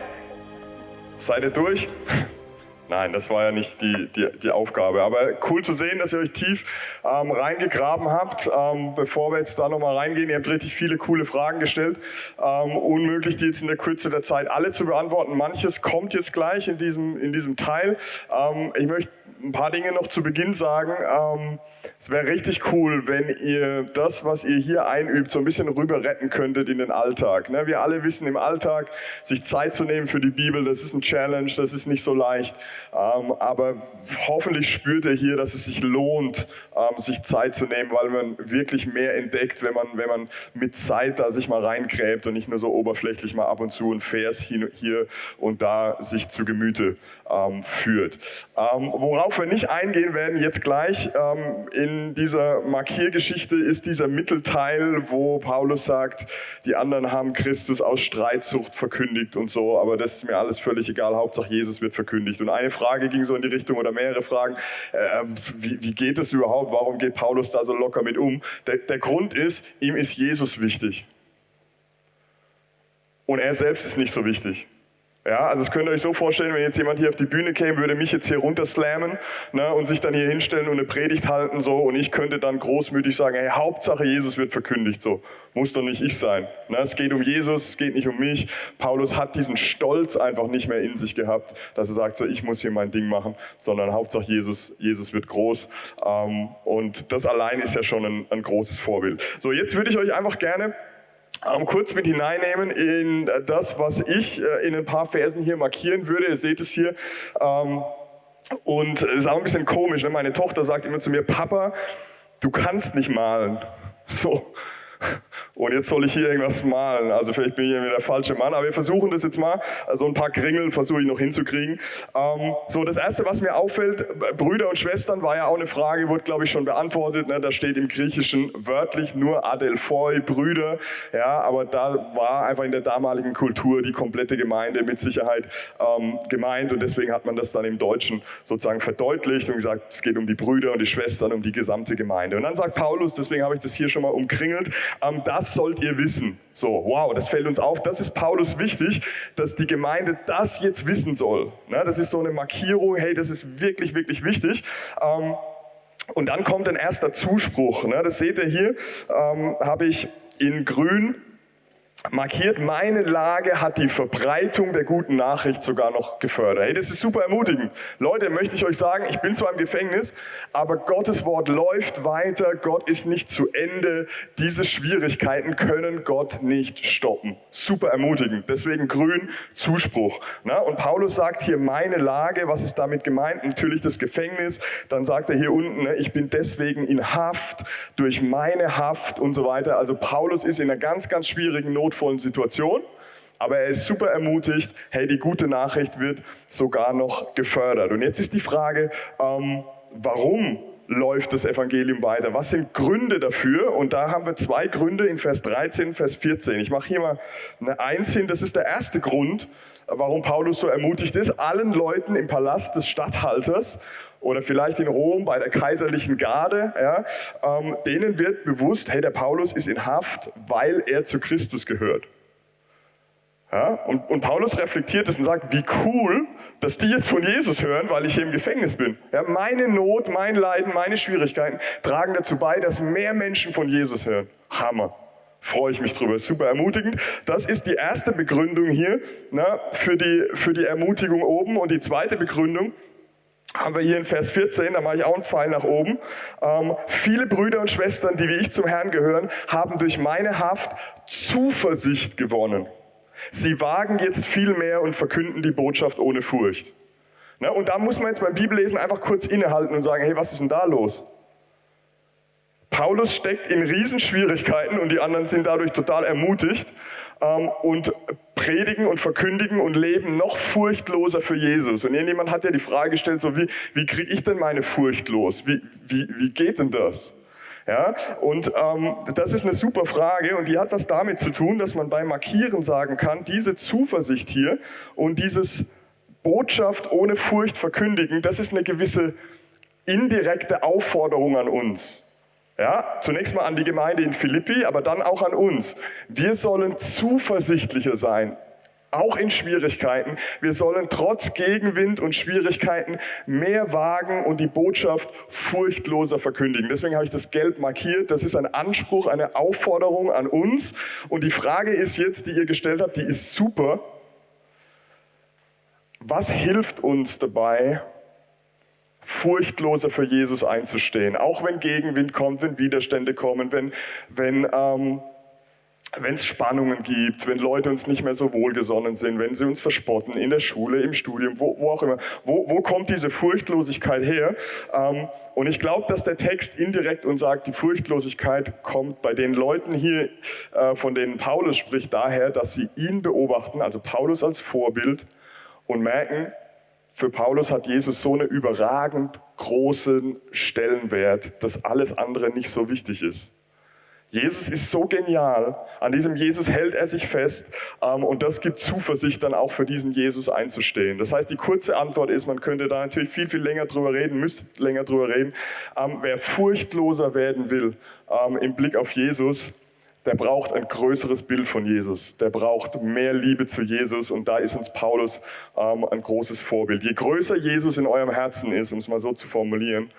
Seid ihr durch? Nein, das war ja nicht die, die, die, Aufgabe. Aber cool zu sehen, dass ihr euch tief ähm, reingegraben habt. Ähm, bevor wir jetzt da nochmal reingehen, ihr habt richtig viele coole Fragen gestellt. Ähm, unmöglich, die jetzt in der Kürze der Zeit alle zu beantworten. Manches kommt jetzt gleich in diesem, in diesem Teil. Ähm, ich möchte ein paar Dinge noch zu Beginn sagen. Ähm, es wäre richtig cool, wenn ihr das, was ihr hier einübt, so ein bisschen rüber retten könntet in den Alltag. Ne? Wir alle wissen im Alltag, sich Zeit zu nehmen für die Bibel, das ist ein Challenge, das ist nicht so leicht. Ähm, aber hoffentlich spürt ihr hier, dass es sich lohnt, ähm, sich Zeit zu nehmen, weil man wirklich mehr entdeckt, wenn man, wenn man mit Zeit da sich mal reingräbt und nicht nur so oberflächlich mal ab und zu ein Vers hier und da sich zu Gemüte führt. worauf wir nicht eingehen werden jetzt gleich ähm, in dieser Markiergeschichte, ist dieser Mittelteil, wo Paulus sagt, die anderen haben Christus aus Streitsucht verkündigt und so, aber das ist mir alles völlig egal, Hauptsache Jesus wird verkündigt. Und eine Frage ging so in die Richtung oder mehrere Fragen, äh, wie, wie, geht es überhaupt, warum geht Paulus da so locker mit um? Der, der Grund ist, ihm ist Jesus wichtig. Und er selbst ist nicht so wichtig. Ja, also es könnt ihr euch so vorstellen, wenn jetzt jemand hier auf die Bühne käme, würde mich jetzt hier runterslammen ne, und sich dann hier hinstellen und eine Predigt halten so und ich könnte dann großmütig sagen, hey, Hauptsache Jesus wird verkündigt, so muss doch nicht ich sein. Ne, es geht um Jesus, es geht nicht um mich. Paulus hat diesen Stolz einfach nicht mehr in sich gehabt, dass er sagt, so ich muss hier mein Ding machen, sondern Hauptsache Jesus, Jesus wird groß ähm, und das allein ist ja schon ein, ein großes Vorbild. So, jetzt würde ich euch einfach gerne ähm, kurz mit hineinnehmen in das, was ich äh, in ein paar Versen hier markieren würde. Ihr seht es hier. Ähm, und es ist auch ein bisschen komisch. Ne? Meine Tochter sagt immer zu mir, Papa, du kannst nicht malen. So, und jetzt soll ich hier irgendwas malen. Also vielleicht bin ich hier der falsche Mann, aber wir versuchen das jetzt mal. Also ein paar Kringel versuche ich noch hinzukriegen. Ähm, so, das Erste, was mir auffällt, Brüder und Schwestern war ja auch eine Frage, wurde glaube ich schon beantwortet. Ne? Da steht im Griechischen wörtlich nur Adelphoi, Brüder. Ja, aber da war einfach in der damaligen Kultur die komplette Gemeinde mit Sicherheit ähm, gemeint und deswegen hat man das dann im Deutschen sozusagen verdeutlicht und gesagt, es geht um die Brüder und die Schwestern, um die gesamte Gemeinde. Und dann sagt Paulus, deswegen habe ich das hier schon mal umkringelt, ähm, das sollt ihr wissen. So, wow, das fällt uns auf. Das ist Paulus wichtig, dass die Gemeinde das jetzt wissen soll. Ne, das ist so eine Markierung, hey, das ist wirklich, wirklich wichtig. Ähm, und dann kommt ein erster Zuspruch. Ne, das seht ihr hier, ähm, habe ich in grün markiert, meine Lage hat die Verbreitung der guten Nachricht sogar noch gefördert. Hey, das ist super ermutigend. Leute, möchte ich euch sagen, ich bin zwar im Gefängnis, aber Gottes Wort läuft weiter, Gott ist nicht zu Ende. Diese Schwierigkeiten können Gott nicht stoppen. Super ermutigend. Deswegen grün, Zuspruch. Na, und Paulus sagt hier, meine Lage, was ist damit gemeint? Natürlich das Gefängnis. Dann sagt er hier unten, ne, ich bin deswegen in Haft, durch meine Haft und so weiter. Also Paulus ist in einer ganz, ganz schwierigen Not notvollen Situation. Aber er ist super ermutigt, hey, die gute Nachricht wird sogar noch gefördert. Und jetzt ist die Frage, ähm, warum läuft das Evangelium weiter? Was sind Gründe dafür? Und da haben wir zwei Gründe in Vers 13, Vers 14. Ich mache hier mal eine Eins hin. Das ist der erste Grund, warum Paulus so ermutigt ist, allen Leuten im Palast des Statthalters oder vielleicht in Rom bei der kaiserlichen Garde, ja, ähm, denen wird bewusst, hey, der Paulus ist in Haft, weil er zu Christus gehört. Ja, und, und, Paulus reflektiert es und sagt, wie cool, dass die jetzt von Jesus hören, weil ich hier im Gefängnis bin. Ja, meine Not, mein Leiden, meine Schwierigkeiten tragen dazu bei, dass mehr Menschen von Jesus hören. Hammer. Freue ich mich drüber. Super ermutigend. Das ist die erste Begründung hier na, für, die, für die Ermutigung oben. Und die zweite Begründung haben wir hier in Vers 14, da mache ich auch einen Pfeil nach oben. Ähm, viele Brüder und Schwestern, die wie ich zum Herrn gehören, haben durch meine Haft Zuversicht gewonnen. Sie wagen jetzt viel mehr und verkünden die Botschaft ohne Furcht. Ne? Und da muss man jetzt beim Bibellesen einfach kurz innehalten und sagen, hey, was ist denn da los? Paulus steckt in Riesenschwierigkeiten und die anderen sind dadurch total ermutigt und predigen und verkündigen und leben noch furchtloser für Jesus. Und irgendjemand hat ja die Frage gestellt, so wie, wie kriege ich denn meine Furcht los? Wie, wie, wie geht denn das? Ja, und ähm, das ist eine super Frage und die hat was damit zu tun, dass man beim Markieren sagen kann, diese Zuversicht hier und dieses Botschaft ohne Furcht verkündigen, das ist eine gewisse indirekte Aufforderung an uns. Ja, zunächst mal an die Gemeinde in Philippi, aber dann auch an uns. Wir sollen zuversichtlicher sein auch in Schwierigkeiten. Wir sollen trotz Gegenwind und Schwierigkeiten mehr wagen und die Botschaft furchtloser verkündigen. Deswegen habe ich das gelb markiert. Das ist ein Anspruch, eine Aufforderung an uns. Und die Frage ist jetzt, die ihr gestellt habt, die ist super. Was hilft uns dabei, furchtloser für Jesus einzustehen? Auch wenn Gegenwind kommt, wenn Widerstände kommen, wenn, wenn ähm, wenn es Spannungen gibt, wenn Leute uns nicht mehr so wohlgesonnen sind, wenn sie uns verspotten in der Schule, im Studium, wo, wo auch immer. Wo, wo kommt diese Furchtlosigkeit her? Ähm, und ich glaube, dass der Text indirekt uns sagt, die Furchtlosigkeit kommt bei den Leuten hier, äh, von denen Paulus spricht, daher, dass sie ihn beobachten, also Paulus als Vorbild, und merken, für Paulus hat Jesus so einen überragend großen Stellenwert, dass alles andere nicht so wichtig ist. Jesus ist so genial. An diesem Jesus hält er sich fest ähm, und das gibt Zuversicht, dann auch für diesen Jesus einzustehen. Das heißt, die kurze Antwort ist, man könnte da natürlich viel, viel länger drüber reden, müsste länger drüber reden. Ähm, wer furchtloser werden will ähm, im Blick auf Jesus, der braucht ein größeres Bild von Jesus. Der braucht mehr Liebe zu Jesus und da ist uns Paulus ähm, ein großes Vorbild. Je größer Jesus in eurem Herzen ist, um es mal so zu formulieren,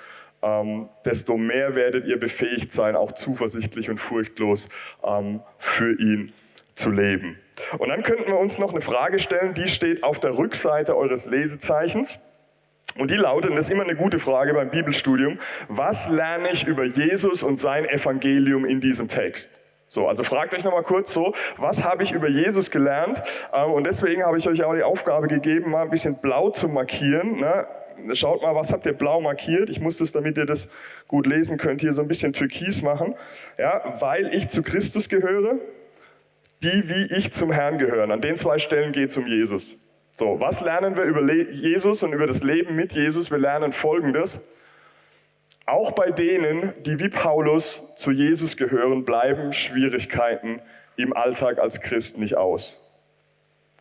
ähm, desto mehr werdet ihr befähigt sein, auch zuversichtlich und furchtlos ähm, für ihn zu leben. Und dann könnten wir uns noch eine Frage stellen, die steht auf der Rückseite eures Lesezeichens. Und die lautet, und das ist immer eine gute Frage beim Bibelstudium, was lerne ich über Jesus und sein Evangelium in diesem Text? So, also fragt euch nochmal kurz so, was habe ich über Jesus gelernt? Ähm, und deswegen habe ich euch auch die Aufgabe gegeben, mal ein bisschen blau zu markieren. Ne? schaut mal, was habt ihr blau markiert? Ich muss das, damit ihr das gut lesen könnt, hier so ein bisschen türkis machen. Ja, weil ich zu Christus gehöre, die wie ich zum Herrn gehören. An den zwei Stellen geht es um Jesus. So, was lernen wir über Jesus und über das Leben mit Jesus? Wir lernen Folgendes. Auch bei denen, die wie Paulus zu Jesus gehören, bleiben Schwierigkeiten im Alltag als Christ nicht aus.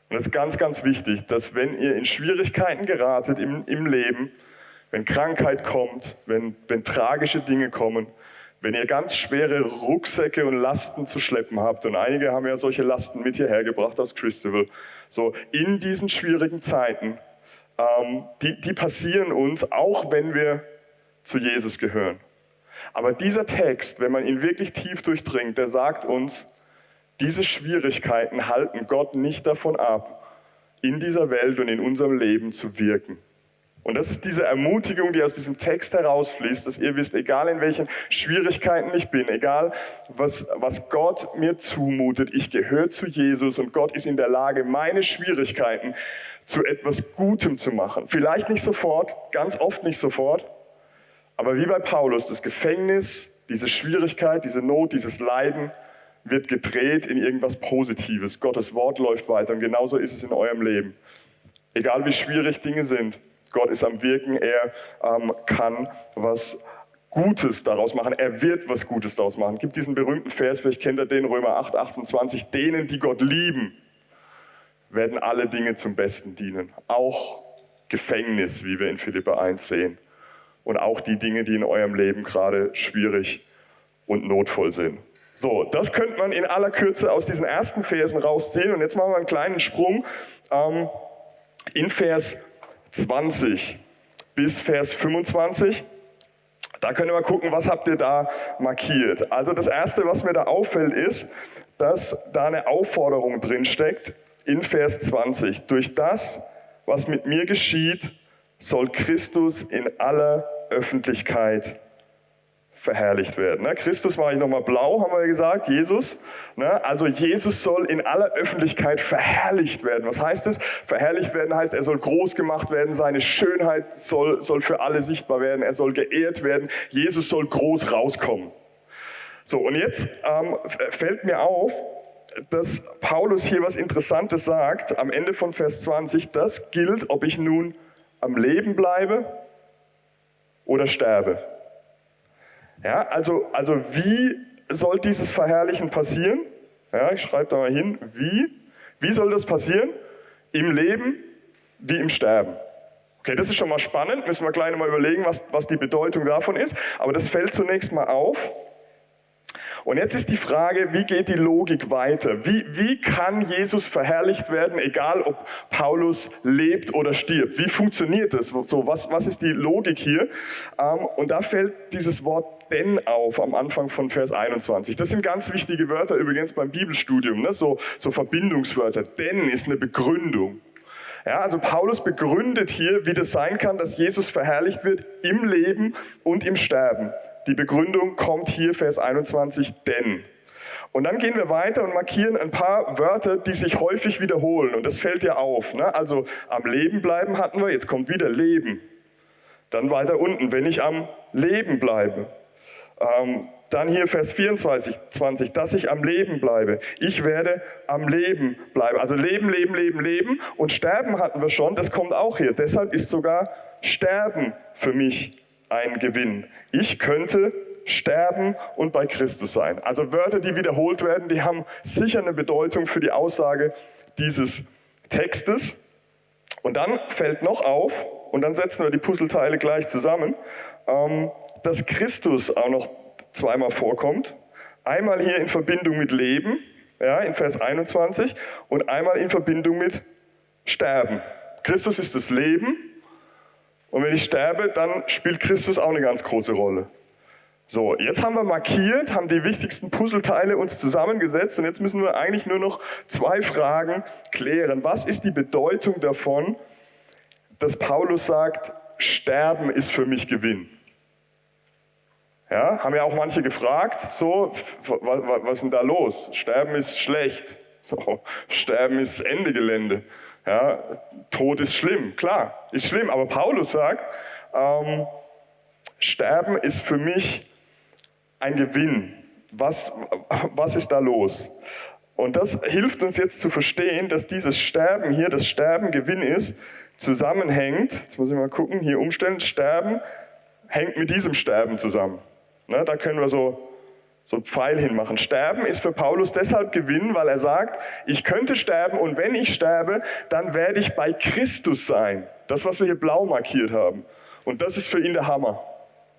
Und es ist ganz, ganz wichtig, dass wenn ihr in Schwierigkeiten geratet im, im Leben, wenn Krankheit kommt, wenn, wenn tragische Dinge kommen, wenn ihr ganz schwere Rucksäcke und Lasten zu schleppen habt, und einige haben ja solche Lasten mit hierher gebracht aus Christabel, so in diesen schwierigen Zeiten, ähm, die, die passieren uns, auch wenn wir zu Jesus gehören. Aber dieser Text, wenn man ihn wirklich tief durchdringt, der sagt uns, diese Schwierigkeiten halten Gott nicht davon ab, in dieser Welt und in unserem Leben zu wirken. Und das ist diese Ermutigung, die aus diesem Text herausfließt, dass ihr wisst, egal in welchen Schwierigkeiten ich bin, egal was, was Gott mir zumutet, ich gehöre zu Jesus und Gott ist in der Lage, meine Schwierigkeiten zu etwas Gutem zu machen. Vielleicht nicht sofort, ganz oft nicht sofort, aber wie bei Paulus, das Gefängnis, diese Schwierigkeit, diese Not, dieses Leiden, wird gedreht in irgendwas Positives. Gottes Wort läuft weiter und genauso ist es in eurem Leben. Egal wie schwierig Dinge sind, Gott ist am Wirken, er ähm, kann was Gutes daraus machen, er wird was Gutes daraus machen. Gibt diesen berühmten Vers, vielleicht kennt ihr den, Römer 8, 28, denen, die Gott lieben, werden alle Dinge zum Besten dienen. Auch Gefängnis, wie wir in Philippa 1 sehen. Und auch die Dinge, die in eurem Leben gerade schwierig und notvoll sind. So, das könnte man in aller Kürze aus diesen ersten Versen rausziehen. Und jetzt machen wir einen kleinen Sprung ähm, in Vers 20 bis Vers 25. Da können wir mal gucken, was habt ihr da markiert. Also das Erste, was mir da auffällt, ist, dass da eine Aufforderung drin steckt in Vers 20. Durch das, was mit mir geschieht, soll Christus in aller Öffentlichkeit verherrlicht werden. Ne? Christus mache ich nochmal blau, haben wir ja gesagt, Jesus. Ne? Also Jesus soll in aller Öffentlichkeit verherrlicht werden. Was heißt es? Verherrlicht werden heißt, er soll groß gemacht werden, seine Schönheit soll, soll für alle sichtbar werden, er soll geehrt werden, Jesus soll groß rauskommen. So, und jetzt ähm, fällt mir auf, dass Paulus hier was Interessantes sagt, am Ende von Vers 20, das gilt, ob ich nun am Leben bleibe oder sterbe. Ja, also, also wie soll dieses Verherrlichen passieren? Ja, ich schreibe da mal hin, wie? Wie soll das passieren? Im Leben wie im Sterben. Okay, das ist schon mal spannend, müssen wir gleich mal überlegen, was, was die Bedeutung davon ist. Aber das fällt zunächst mal auf. Und jetzt ist die Frage, wie geht die Logik weiter? Wie, wie kann Jesus verherrlicht werden, egal ob Paulus lebt oder stirbt? Wie funktioniert das? So, was, was ist die Logik hier? Ähm, und da fällt dieses Wort denn auf am Anfang von Vers 21. Das sind ganz wichtige Wörter übrigens beim Bibelstudium, ne? so, so Verbindungswörter. Denn ist eine Begründung. Ja, also Paulus begründet hier, wie das sein kann, dass Jesus verherrlicht wird im Leben und im Sterben. Die Begründung kommt hier, Vers 21, denn. Und dann gehen wir weiter und markieren ein paar Wörter, die sich häufig wiederholen. Und das fällt dir auf. Ne? Also am Leben bleiben hatten wir, jetzt kommt wieder Leben. Dann weiter unten, wenn ich am Leben bleibe. Ähm, dann hier Vers 24, 20, dass ich am Leben bleibe. Ich werde am Leben bleiben. Also Leben, Leben, Leben, Leben. Und Sterben hatten wir schon, das kommt auch hier. Deshalb ist sogar Sterben für mich ein Gewinn. Ich könnte sterben und bei Christus sein. Also Wörter, die wiederholt werden, die haben sicher eine Bedeutung für die Aussage dieses Textes. Und dann fällt noch auf, und dann setzen wir die Puzzleteile gleich zusammen, ähm, dass Christus auch noch zweimal vorkommt. Einmal hier in Verbindung mit Leben, ja, in Vers 21, und einmal in Verbindung mit Sterben. Christus ist das Leben und wenn ich sterbe, dann spielt Christus auch eine ganz große Rolle. So, jetzt haben wir markiert, haben die wichtigsten Puzzleteile uns zusammengesetzt und jetzt müssen wir eigentlich nur noch zwei Fragen klären. Was ist die Bedeutung davon, dass Paulus sagt, Sterben ist für mich Gewinn? Ja, haben ja auch manche gefragt, so, was, was ist denn da los? Sterben ist schlecht. So, Sterben ist Ende Gelände. Ja, Tod ist schlimm, klar, ist schlimm. Aber Paulus sagt, ähm, Sterben ist für mich ein Gewinn. Was, was ist da los? Und das hilft uns jetzt zu verstehen, dass dieses Sterben hier, das Sterben Gewinn ist, zusammenhängt, jetzt muss ich mal gucken, hier umstellen, Sterben hängt mit diesem Sterben zusammen. Ne, da können wir so so ein Pfeil hinmachen. Sterben ist für Paulus deshalb Gewinn, weil er sagt, ich könnte sterben und wenn ich sterbe, dann werde ich bei Christus sein. Das, was wir hier blau markiert haben. Und das ist für ihn der Hammer.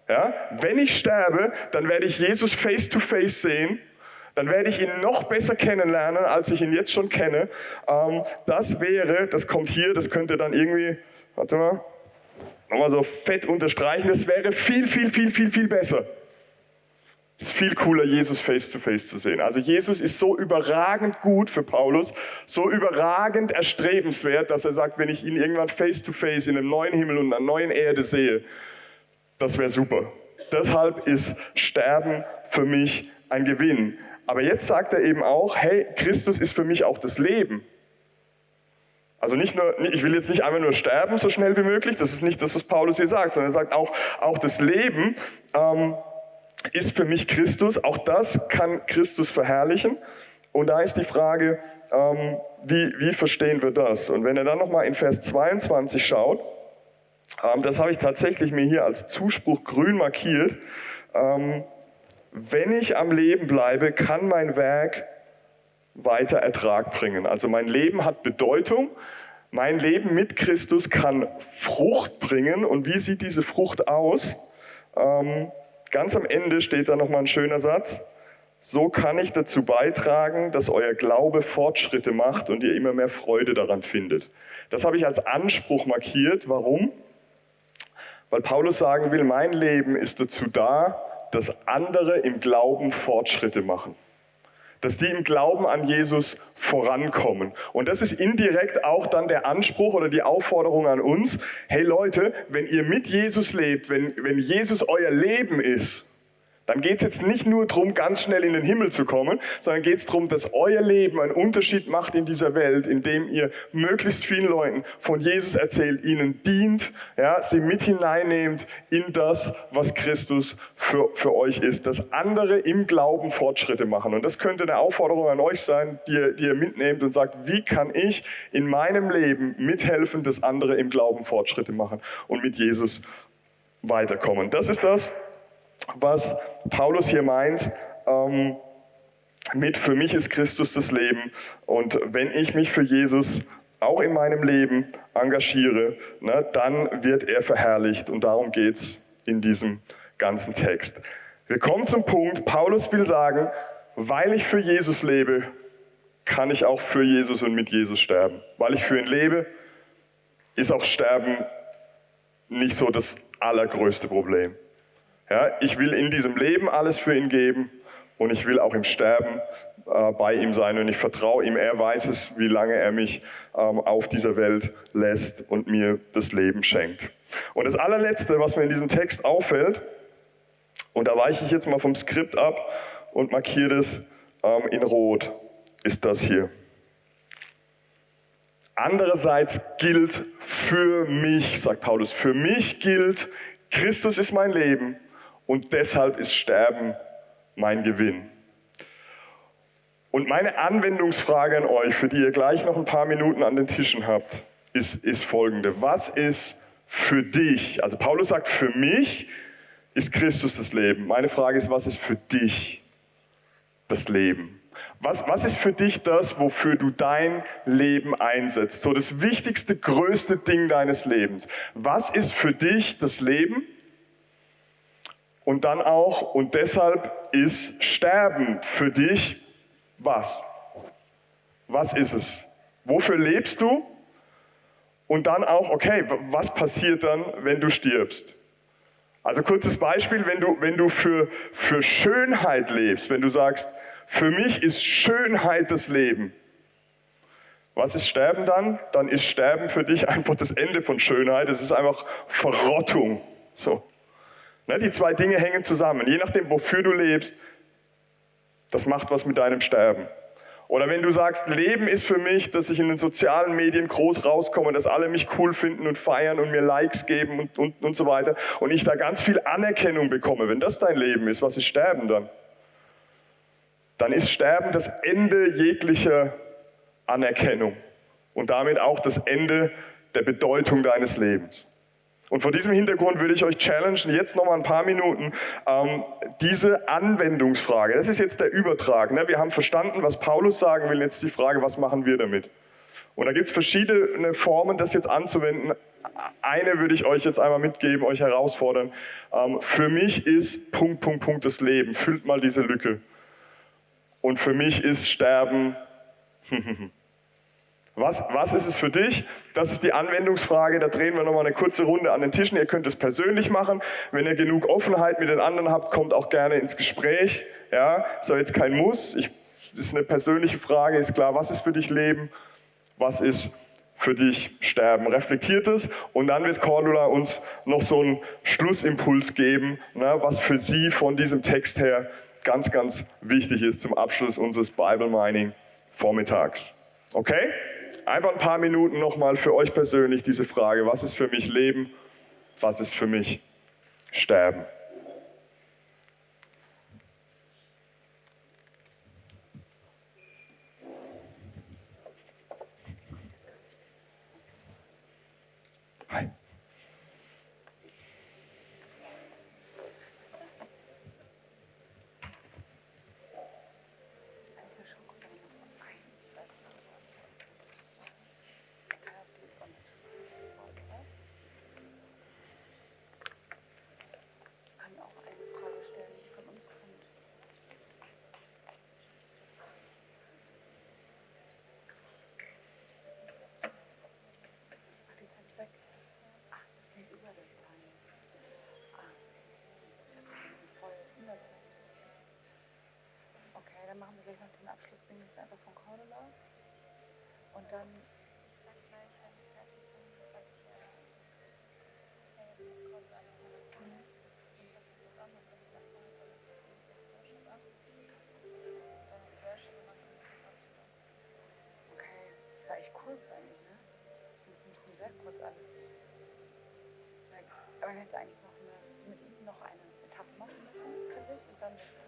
Ja? Wenn ich sterbe, dann werde ich Jesus face to face sehen. Dann werde ich ihn noch besser kennenlernen, als ich ihn jetzt schon kenne. Ähm, das wäre, das kommt hier, das könnte dann irgendwie, warte mal, nochmal so fett unterstreichen, das wäre viel, viel, viel, viel, viel besser. Es ist viel cooler, Jesus face to face zu sehen. Also Jesus ist so überragend gut für Paulus, so überragend erstrebenswert, dass er sagt, wenn ich ihn irgendwann face to face in einem neuen Himmel und einer neuen Erde sehe, das wäre super. Deshalb ist Sterben für mich ein Gewinn. Aber jetzt sagt er eben auch, hey, Christus ist für mich auch das Leben. Also nicht nur, ich will jetzt nicht einfach nur sterben so schnell wie möglich, das ist nicht das, was Paulus hier sagt, sondern er sagt auch, auch das Leben. Ähm, ist für mich Christus. Auch das kann Christus verherrlichen. Und da ist die Frage, ähm, wie, wie verstehen wir das? Und wenn er dann nochmal in Vers 22 schaut, ähm, das habe ich tatsächlich mir hier als Zuspruch grün markiert, ähm, wenn ich am Leben bleibe, kann mein Werk weiter Ertrag bringen. Also mein Leben hat Bedeutung. Mein Leben mit Christus kann Frucht bringen. Und wie sieht diese Frucht aus? Ähm, Ganz am Ende steht da nochmal ein schöner Satz. So kann ich dazu beitragen, dass euer Glaube Fortschritte macht und ihr immer mehr Freude daran findet. Das habe ich als Anspruch markiert. Warum? Weil Paulus sagen will, mein Leben ist dazu da, dass andere im Glauben Fortschritte machen dass die im Glauben an Jesus vorankommen. Und das ist indirekt auch dann der Anspruch oder die Aufforderung an uns, hey Leute, wenn ihr mit Jesus lebt, wenn, wenn Jesus euer Leben ist, dann geht es jetzt nicht nur darum, ganz schnell in den Himmel zu kommen, sondern geht es darum, dass euer Leben einen Unterschied macht in dieser Welt, indem ihr möglichst vielen Leuten von Jesus erzählt, ihnen dient, ja, sie mit hineinnehmt in das, was Christus für, für euch ist, dass andere im Glauben Fortschritte machen. Und das könnte eine Aufforderung an euch sein, die ihr, die ihr mitnehmt und sagt, wie kann ich in meinem Leben mithelfen, dass andere im Glauben Fortschritte machen und mit Jesus weiterkommen. Das ist das, was Paulus hier meint. Ähm, mit für mich ist Christus das Leben und wenn ich mich für Jesus auch in meinem Leben engagiere, ne, dann wird er verherrlicht und darum geht es in diesem ganzen Text. Wir kommen zum Punkt, Paulus will sagen, weil ich für Jesus lebe, kann ich auch für Jesus und mit Jesus sterben. Weil ich für ihn lebe, ist auch Sterben nicht so das allergrößte Problem. Ja, ich will in diesem Leben alles für ihn geben und ich will auch im Sterben äh, bei ihm sein und ich vertraue ihm. Er weiß es, wie lange er mich ähm, auf dieser Welt lässt und mir das Leben schenkt. Und das allerletzte, was mir in diesem Text auffällt, und da weiche ich jetzt mal vom Skript ab und markiere das ähm, in Rot, ist das hier. Andererseits gilt für mich, sagt Paulus, für mich gilt, Christus ist mein Leben und deshalb ist Sterben mein Gewinn. Und meine Anwendungsfrage an euch, für die ihr gleich noch ein paar Minuten an den Tischen habt, ist, ist folgende. Was ist für dich, also Paulus sagt, für mich ist Christus das Leben. Meine Frage ist, was ist für dich das Leben? Was, was ist für dich das, wofür du dein Leben einsetzt? So das wichtigste, größte Ding deines Lebens. Was ist für dich das Leben? Und dann auch, und deshalb ist Sterben für dich was? Was ist es? Wofür lebst du? Und dann auch, okay, was passiert dann, wenn du stirbst? Also kurzes Beispiel, wenn du, wenn du für, für Schönheit lebst, wenn du sagst, für mich ist Schönheit das Leben. Was ist Sterben dann? Dann ist Sterben für dich einfach das Ende von Schönheit. Es ist einfach Verrottung. So. Ne, die zwei Dinge hängen zusammen. Je nachdem, wofür du lebst, das macht was mit deinem Sterben. Oder wenn du sagst, Leben ist für mich, dass ich in den sozialen Medien groß rauskomme, dass alle mich cool finden und feiern und mir Likes geben und, und, und so weiter und ich da ganz viel Anerkennung bekomme. Wenn das dein Leben ist, was ist Sterben dann? Dann ist Sterben das Ende jeglicher Anerkennung und damit auch das Ende der Bedeutung deines Lebens. Und vor diesem Hintergrund würde ich euch challengen, jetzt noch mal ein paar Minuten, ähm, diese Anwendungsfrage, das ist jetzt der Übertrag. Ne? Wir haben verstanden, was Paulus sagen will, jetzt die Frage, was machen wir damit? Und da gibt es verschiedene Formen, das jetzt anzuwenden. Eine würde ich euch jetzt einmal mitgeben, euch herausfordern. Ähm, für mich ist Punkt, Punkt, Punkt das Leben. Füllt mal diese Lücke. Und für mich ist Sterben. Was, was ist es für dich? Das ist die Anwendungsfrage. Da drehen wir nochmal eine kurze Runde an den Tischen. Ihr könnt es persönlich machen. Wenn ihr genug Offenheit mit den anderen habt, kommt auch gerne ins Gespräch. Ja, ist aber jetzt kein Muss. Ich, ist eine persönliche Frage. Ist klar, was ist für dich Leben? Was ist für dich Sterben? Reflektiert es und dann wird Cordula uns noch so einen Schlussimpuls geben, ne, was für sie von diesem Text her ganz, ganz wichtig ist zum Abschluss unseres Bible Mining Vormittags. Okay? Einfach ein paar Minuten nochmal für euch persönlich diese Frage, was ist für mich Leben, was ist für mich Sterben. Machen wir gleich noch den Abschlussding, das ist einfach von Cordula. Und dann. Ich sag gleich, wenn wir fertig sind, sag ich ja. Ja, jetzt mit Cordula noch mal. Mhm. Dann sag ich das an und dann sagt man, dann ist Worship ab. Dann ist Worship und dann kommt das Abschluss. Okay, das war echt kurz eigentlich, ne? Das ist ein bisschen sehr kurz alles. Aber hätte eigentlich noch eine, mit ihm noch eine Etappe machen müssen, finde ich, und dann ist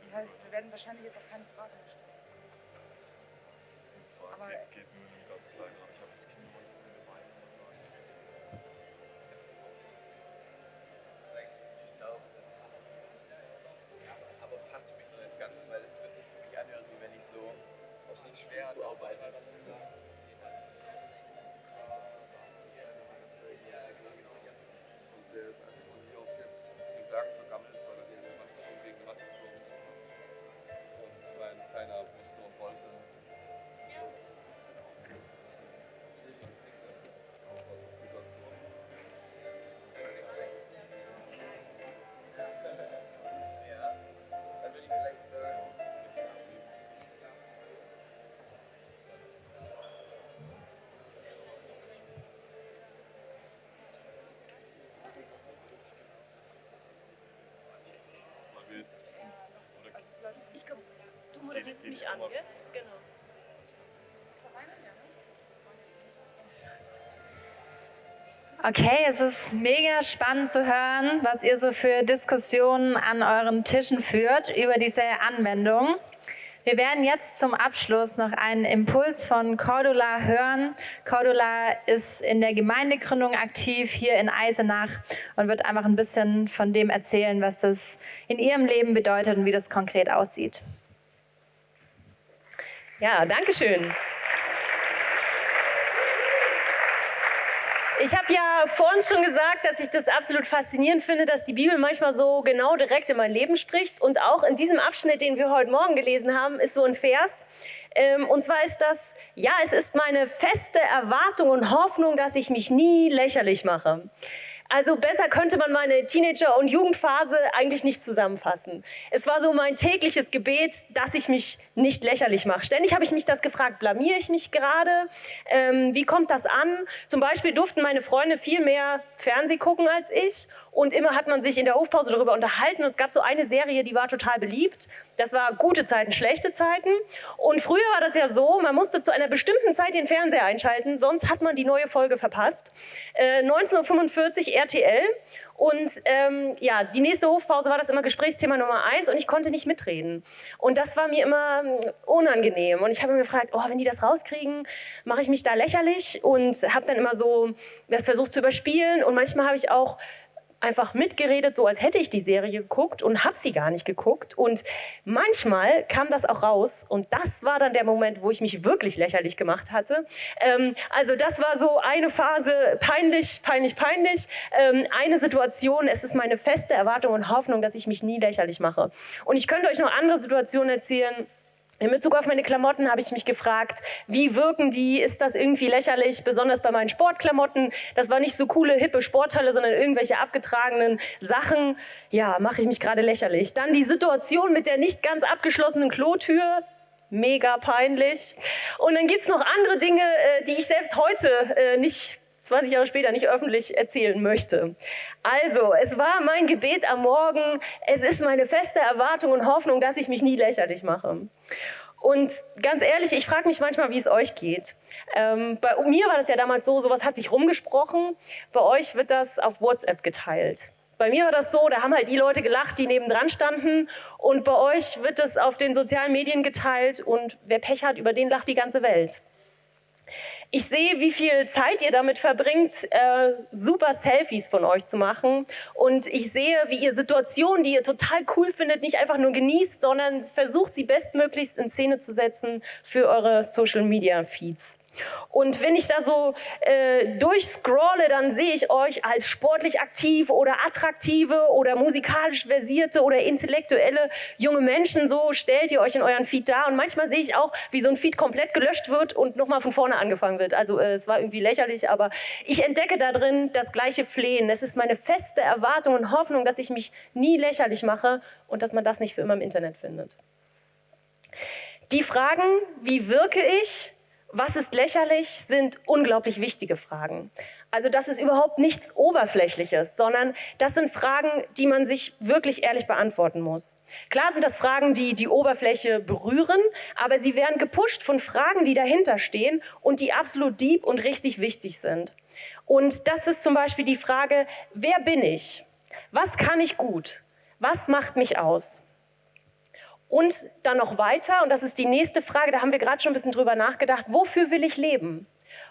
Das heißt, wir werden wahrscheinlich jetzt auch keine Fragen stellen. Moderierst mich an, gell? Genau. Okay, es ist mega spannend zu hören, was ihr so für Diskussionen an euren Tischen führt über diese Anwendung. Wir werden jetzt zum Abschluss noch einen Impuls von Cordula hören. Cordula ist in der Gemeindegründung aktiv hier in Eisenach und wird einfach ein bisschen von dem erzählen, was das in ihrem Leben bedeutet und wie das konkret aussieht. Ja, danke schön. Ich habe ja vorhin schon gesagt, dass ich das absolut faszinierend finde, dass die Bibel manchmal so genau direkt in mein Leben spricht. Und auch in diesem Abschnitt, den wir heute Morgen gelesen haben, ist so ein Vers. Ähm, und zwar ist das, ja, es ist meine feste Erwartung und Hoffnung, dass ich mich nie lächerlich mache. Also besser könnte man meine Teenager- und Jugendphase eigentlich nicht zusammenfassen. Es war so mein tägliches Gebet, dass ich mich nicht lächerlich mache. Ständig habe ich mich das gefragt, blamiere ich mich gerade? Ähm, wie kommt das an? Zum Beispiel durften meine Freunde viel mehr Fernseh gucken als ich und immer hat man sich in der Hofpause darüber unterhalten. Und es gab so eine Serie, die war total beliebt. Das war gute Zeiten, schlechte Zeiten. Und früher war das ja so, man musste zu einer bestimmten Zeit den Fernseher einschalten, sonst hat man die neue Folge verpasst. Äh, 1945 RTL. Und ähm, ja, die nächste Hofpause war das immer Gesprächsthema Nummer eins und ich konnte nicht mitreden. Und das war mir immer ähm, unangenehm. Und ich habe mir gefragt, oh, wenn die das rauskriegen, mache ich mich da lächerlich und habe dann immer so das versucht zu überspielen. Und manchmal habe ich auch einfach mitgeredet, so als hätte ich die Serie geguckt und habe sie gar nicht geguckt. Und manchmal kam das auch raus und das war dann der Moment, wo ich mich wirklich lächerlich gemacht hatte. Ähm, also das war so eine Phase, peinlich, peinlich, peinlich. Ähm, eine Situation, es ist meine feste Erwartung und Hoffnung, dass ich mich nie lächerlich mache. Und ich könnte euch noch andere Situationen erzählen, in Bezug auf meine Klamotten habe ich mich gefragt, wie wirken die? Ist das irgendwie lächerlich? Besonders bei meinen Sportklamotten. Das war nicht so coole, hippe Sporthalle, sondern irgendwelche abgetragenen Sachen. Ja, mache ich mich gerade lächerlich. Dann die Situation mit der nicht ganz abgeschlossenen Klotür. Mega peinlich. Und dann gibt's noch andere Dinge, äh, die ich selbst heute äh, nicht 20 Jahre später nicht öffentlich erzählen möchte. Also, es war mein Gebet am Morgen, es ist meine feste Erwartung und Hoffnung, dass ich mich nie lächerlich mache. Und ganz ehrlich, ich frage mich manchmal, wie es euch geht. Ähm, bei mir war das ja damals so, sowas hat sich rumgesprochen. Bei euch wird das auf WhatsApp geteilt. Bei mir war das so, da haben halt die Leute gelacht, die nebendran standen. Und bei euch wird das auf den sozialen Medien geteilt. Und wer Pech hat, über den lacht die ganze Welt. Ich sehe, wie viel Zeit ihr damit verbringt, äh, super Selfies von euch zu machen. Und ich sehe, wie ihr Situationen, die ihr total cool findet, nicht einfach nur genießt, sondern versucht, sie bestmöglichst in Szene zu setzen für eure Social-Media-Feeds. Und wenn ich da so äh, durchscrolle, dann sehe ich euch als sportlich aktiv oder attraktive oder musikalisch versierte oder intellektuelle junge Menschen. So stellt ihr euch in euren Feed dar. Und manchmal sehe ich auch, wie so ein Feed komplett gelöscht wird und nochmal von vorne angefangen wird. Also äh, es war irgendwie lächerlich, aber ich entdecke da drin das gleiche Flehen. Es ist meine feste Erwartung und Hoffnung, dass ich mich nie lächerlich mache und dass man das nicht für immer im Internet findet. Die Fragen, wie wirke ich, was ist lächerlich, sind unglaublich wichtige Fragen. Also das ist überhaupt nichts Oberflächliches, sondern das sind Fragen, die man sich wirklich ehrlich beantworten muss. Klar sind das Fragen, die die Oberfläche berühren, aber sie werden gepusht von Fragen, die dahinter stehen und die absolut deep und richtig wichtig sind. Und das ist zum Beispiel die Frage, wer bin ich? Was kann ich gut? Was macht mich aus? Und dann noch weiter, und das ist die nächste Frage, da haben wir gerade schon ein bisschen drüber nachgedacht, wofür will ich leben?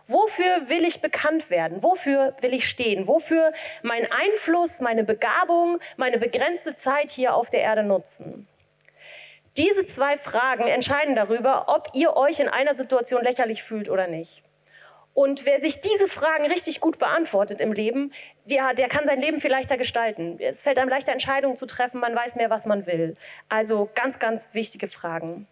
Wofür will ich bekannt werden? Wofür will ich stehen? Wofür mein Einfluss, meine Begabung, meine begrenzte Zeit hier auf der Erde nutzen? Diese zwei Fragen entscheiden darüber, ob ihr euch in einer Situation lächerlich fühlt oder nicht. Und wer sich diese Fragen richtig gut beantwortet im Leben, der, der kann sein Leben viel leichter gestalten. Es fällt einem leichter, Entscheidungen zu treffen, man weiß mehr, was man will. Also ganz, ganz wichtige Fragen.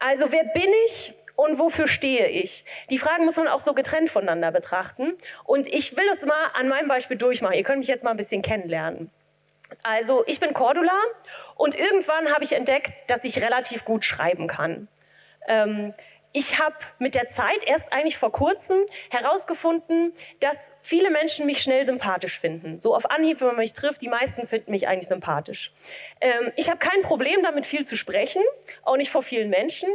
Also wer bin ich und wofür stehe ich? Die Fragen muss man auch so getrennt voneinander betrachten. Und ich will es mal an meinem Beispiel durchmachen. Ihr könnt mich jetzt mal ein bisschen kennenlernen. Also ich bin Cordula und irgendwann habe ich entdeckt, dass ich relativ gut schreiben kann. Ähm, ich habe mit der Zeit erst eigentlich vor kurzem herausgefunden, dass viele Menschen mich schnell sympathisch finden. So auf Anhieb, wenn man mich trifft, die meisten finden mich eigentlich sympathisch. Ähm, ich habe kein Problem damit, viel zu sprechen, auch nicht vor vielen Menschen.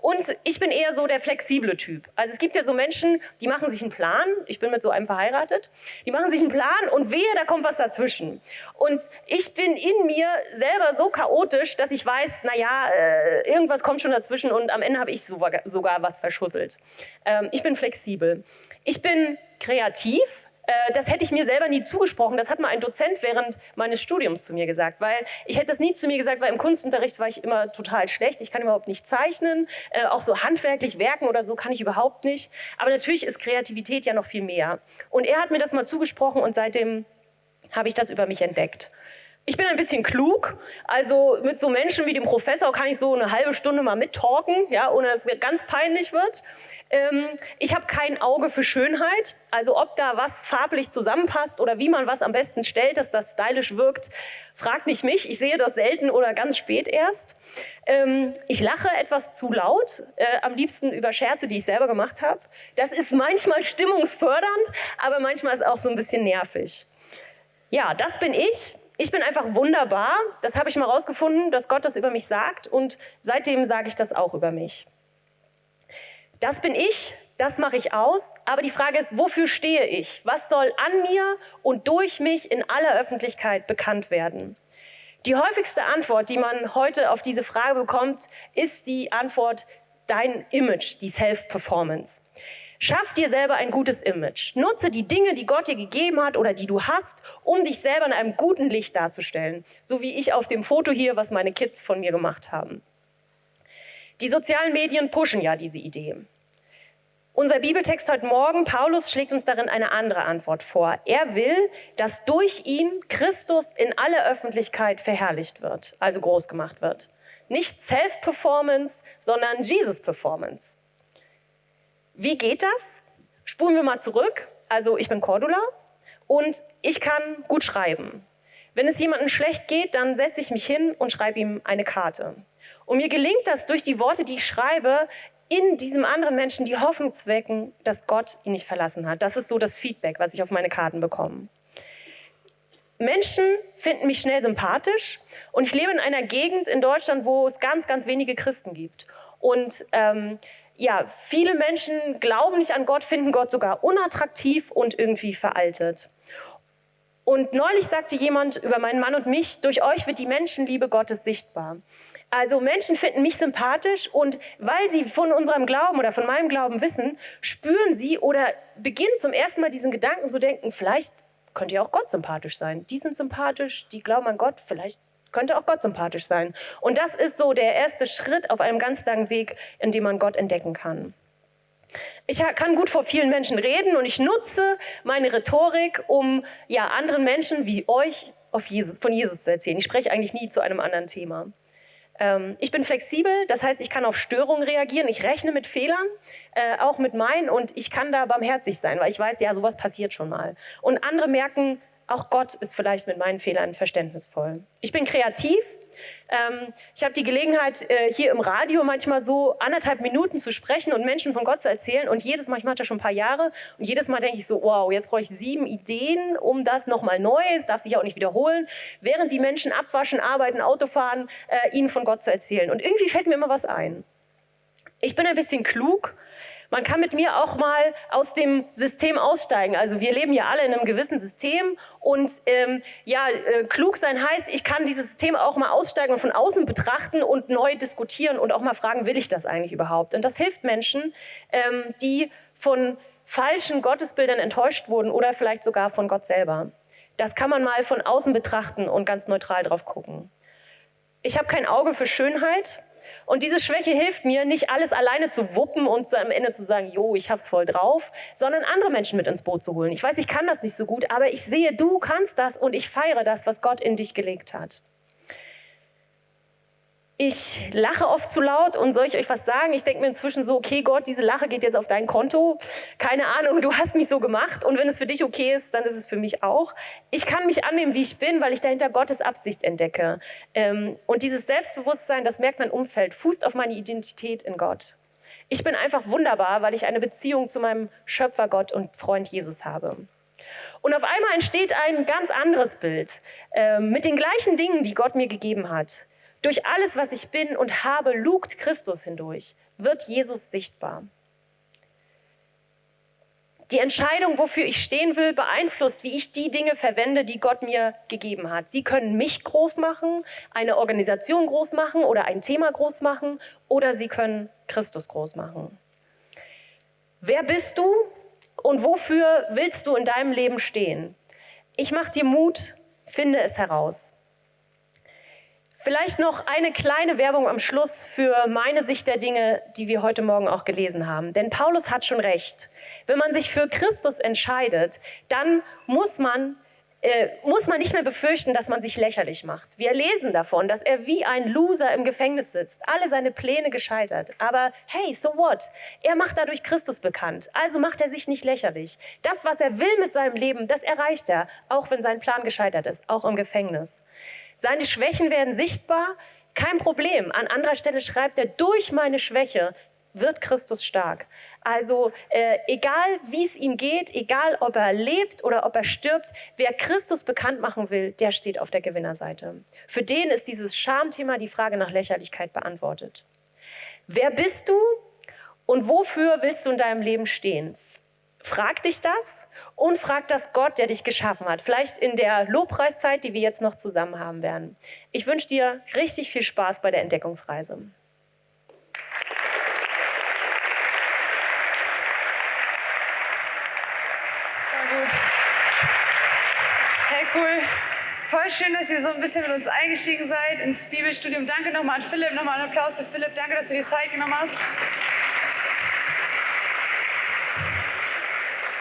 Und ich bin eher so der flexible Typ. Also es gibt ja so Menschen, die machen sich einen Plan. Ich bin mit so einem verheiratet. Die machen sich einen Plan und wehe, da kommt was dazwischen. Und ich bin in mir selber so chaotisch, dass ich weiß, na ja, äh, irgendwas kommt schon dazwischen und am Ende habe ich sogar, was verschusselt. Ähm, ich bin flexibel. Ich bin kreativ das hätte ich mir selber nie zugesprochen. Das hat mal ein Dozent während meines Studiums zu mir gesagt, weil ich hätte das nie zu mir gesagt, weil im Kunstunterricht war ich immer total schlecht. Ich kann überhaupt nicht zeichnen, äh, auch so handwerklich werken oder so kann ich überhaupt nicht. Aber natürlich ist Kreativität ja noch viel mehr. Und er hat mir das mal zugesprochen und seitdem habe ich das über mich entdeckt. Ich bin ein bisschen klug, also mit so Menschen wie dem Professor kann ich so eine halbe Stunde mal mittalken, ja, ohne dass es ganz peinlich wird. Ähm, ich habe kein Auge für Schönheit, also ob da was farblich zusammenpasst oder wie man was am besten stellt, dass das stylisch wirkt, fragt nicht mich. Ich sehe das selten oder ganz spät erst. Ähm, ich lache etwas zu laut, äh, am liebsten über Scherze, die ich selber gemacht habe. Das ist manchmal stimmungsfördernd, aber manchmal ist auch so ein bisschen nervig. Ja, das bin ich. Ich bin einfach wunderbar. Das habe ich mal rausgefunden, dass Gott das über mich sagt und seitdem sage ich das auch über mich. Das bin ich, das mache ich aus, aber die Frage ist, wofür stehe ich? Was soll an mir und durch mich in aller Öffentlichkeit bekannt werden? Die häufigste Antwort, die man heute auf diese Frage bekommt, ist die Antwort dein Image, die Self-Performance. Schaff dir selber ein gutes Image. Nutze die Dinge, die Gott dir gegeben hat oder die du hast, um dich selber in einem guten Licht darzustellen. So wie ich auf dem Foto hier, was meine Kids von mir gemacht haben. Die sozialen Medien pushen ja diese Idee. Unser Bibeltext heute Morgen, Paulus schlägt uns darin eine andere Antwort vor. Er will, dass durch ihn Christus in aller Öffentlichkeit verherrlicht wird, also groß gemacht wird. Nicht Self-Performance, sondern Jesus-Performance. Wie geht das? Spulen wir mal zurück. Also ich bin Cordula und ich kann gut schreiben. Wenn es jemandem schlecht geht, dann setze ich mich hin und schreibe ihm eine Karte. Und mir gelingt das durch die Worte, die ich schreibe, in diesem anderen Menschen die Hoffnung zu wecken, dass Gott ihn nicht verlassen hat. Das ist so das Feedback, was ich auf meine Karten bekomme. Menschen finden mich schnell sympathisch und ich lebe in einer Gegend in Deutschland, wo es ganz, ganz wenige Christen gibt. Und ähm, ja, viele Menschen glauben nicht an Gott, finden Gott sogar unattraktiv und irgendwie veraltet. Und neulich sagte jemand über meinen Mann und mich, durch euch wird die Menschenliebe Gottes sichtbar. Also Menschen finden mich sympathisch und weil sie von unserem Glauben oder von meinem Glauben wissen, spüren sie oder beginnen zum ersten Mal diesen Gedanken zu denken, vielleicht könnte ja auch Gott sympathisch sein. Die sind sympathisch, die glauben an Gott, vielleicht könnte auch Gott sympathisch sein. Und das ist so der erste Schritt auf einem ganz langen Weg, in dem man Gott entdecken kann. Ich kann gut vor vielen Menschen reden und ich nutze meine Rhetorik, um ja, anderen Menschen wie euch Jesus, von Jesus zu erzählen. Ich spreche eigentlich nie zu einem anderen Thema. Ähm, ich bin flexibel, das heißt, ich kann auf Störungen reagieren. Ich rechne mit Fehlern, äh, auch mit meinen, und ich kann da barmherzig sein, weil ich weiß, ja, sowas passiert schon mal. Und andere merken, auch Gott ist vielleicht mit meinen Fehlern verständnisvoll. Ich bin kreativ. Ähm, ich habe die Gelegenheit, äh, hier im Radio manchmal so anderthalb Minuten zu sprechen und Menschen von Gott zu erzählen. Und jedes Mal, ich mache das schon ein paar Jahre, und jedes Mal denke ich so, wow, jetzt brauche ich sieben Ideen, um das nochmal neu, es darf sich auch nicht wiederholen, während die Menschen abwaschen, arbeiten, Auto fahren, äh, ihnen von Gott zu erzählen. Und irgendwie fällt mir immer was ein. Ich bin ein bisschen klug Man kann mit mir auch mal aus dem System aussteigen. Also wir leben ja alle in einem gewissen System und ähm, ja, äh, klug sein heißt, ich kann dieses System auch mal aussteigen und von außen betrachten und neu diskutieren und auch mal fragen, will ich das eigentlich überhaupt? Und das hilft Menschen, ähm, die von falschen Gottesbildern enttäuscht wurden oder vielleicht sogar von Gott selber. Das kann man mal von außen betrachten und ganz neutral drauf gucken. Ich habe kein Auge für Schönheit und diese Schwäche hilft mir, nicht alles alleine zu wuppen und am Ende zu sagen, jo, ich hab's voll drauf, sondern andere Menschen mit ins Boot zu holen. Ich weiß, ich kann das nicht so gut, aber ich sehe, du kannst das und ich feiere das, was Gott in dich gelegt hat. Ich lache oft zu laut und soll ich euch was sagen? Ich denke mir inzwischen so, okay Gott, diese Lache geht jetzt auf dein Konto. Keine Ahnung, du hast mich so gemacht und wenn es für dich okay ist, dann ist es für mich auch. Ich kann mich annehmen, wie ich bin, weil ich dahinter Gottes Absicht entdecke. Ähm, und dieses Selbstbewusstsein, das merkt mein Umfeld, fußt auf meine Identität in Gott. Ich bin einfach wunderbar, weil ich eine Beziehung zu meinem Schöpfer Gott und Freund Jesus habe. Und auf einmal entsteht ein ganz anderes Bild äh, mit den gleichen Dingen, die Gott mir gegeben hat. Durch alles, was ich bin und habe, lugt Christus hindurch, wird Jesus sichtbar. Die Entscheidung, wofür ich stehen will, beeinflusst, wie ich die Dinge verwende, die Gott mir gegeben hat. Sie können mich groß machen, eine Organisation groß machen oder ein Thema groß machen oder sie können Christus groß machen. Wer bist du und wofür willst du in deinem Leben stehen? Ich mache dir Mut, finde es heraus. Vielleicht noch eine kleine Werbung am Schluss für meine Sicht der Dinge, die wir heute Morgen auch gelesen haben. Denn Paulus hat schon recht. Wenn man sich für Christus entscheidet, dann muss man äh, muss man nicht mehr befürchten, dass man sich lächerlich macht. Wir lesen davon, dass er wie ein Loser im Gefängnis sitzt, alle seine Pläne gescheitert. Aber hey, so what? Er macht dadurch Christus bekannt, also macht er sich nicht lächerlich. Das, was er will mit seinem Leben, das erreicht er, auch wenn sein Plan gescheitert ist, auch im Gefängnis. Seine Schwächen werden sichtbar, kein Problem. An anderer Stelle schreibt er, durch meine Schwäche wird Christus stark. Also äh, egal, wie es ihm geht, egal, ob er lebt oder ob er stirbt, wer Christus bekannt machen will, der steht auf der Gewinnerseite. Für den ist dieses Schamthema die Frage nach Lächerlichkeit beantwortet. Wer bist du und wofür willst du in deinem Leben stehen? Frag dich das und frag das Gott, der dich geschaffen hat. Vielleicht in der Lobpreiszeit, die wir jetzt noch zusammen haben werden. Ich wünsche dir richtig viel Spaß bei der Entdeckungsreise. Sehr gut. Hey, cool. Voll schön, dass ihr so ein bisschen mit uns eingestiegen seid ins Bibelstudium. Danke nochmal an Philipp. Nochmal einen Applaus für Philipp. Danke, dass du dir Zeit genommen hast.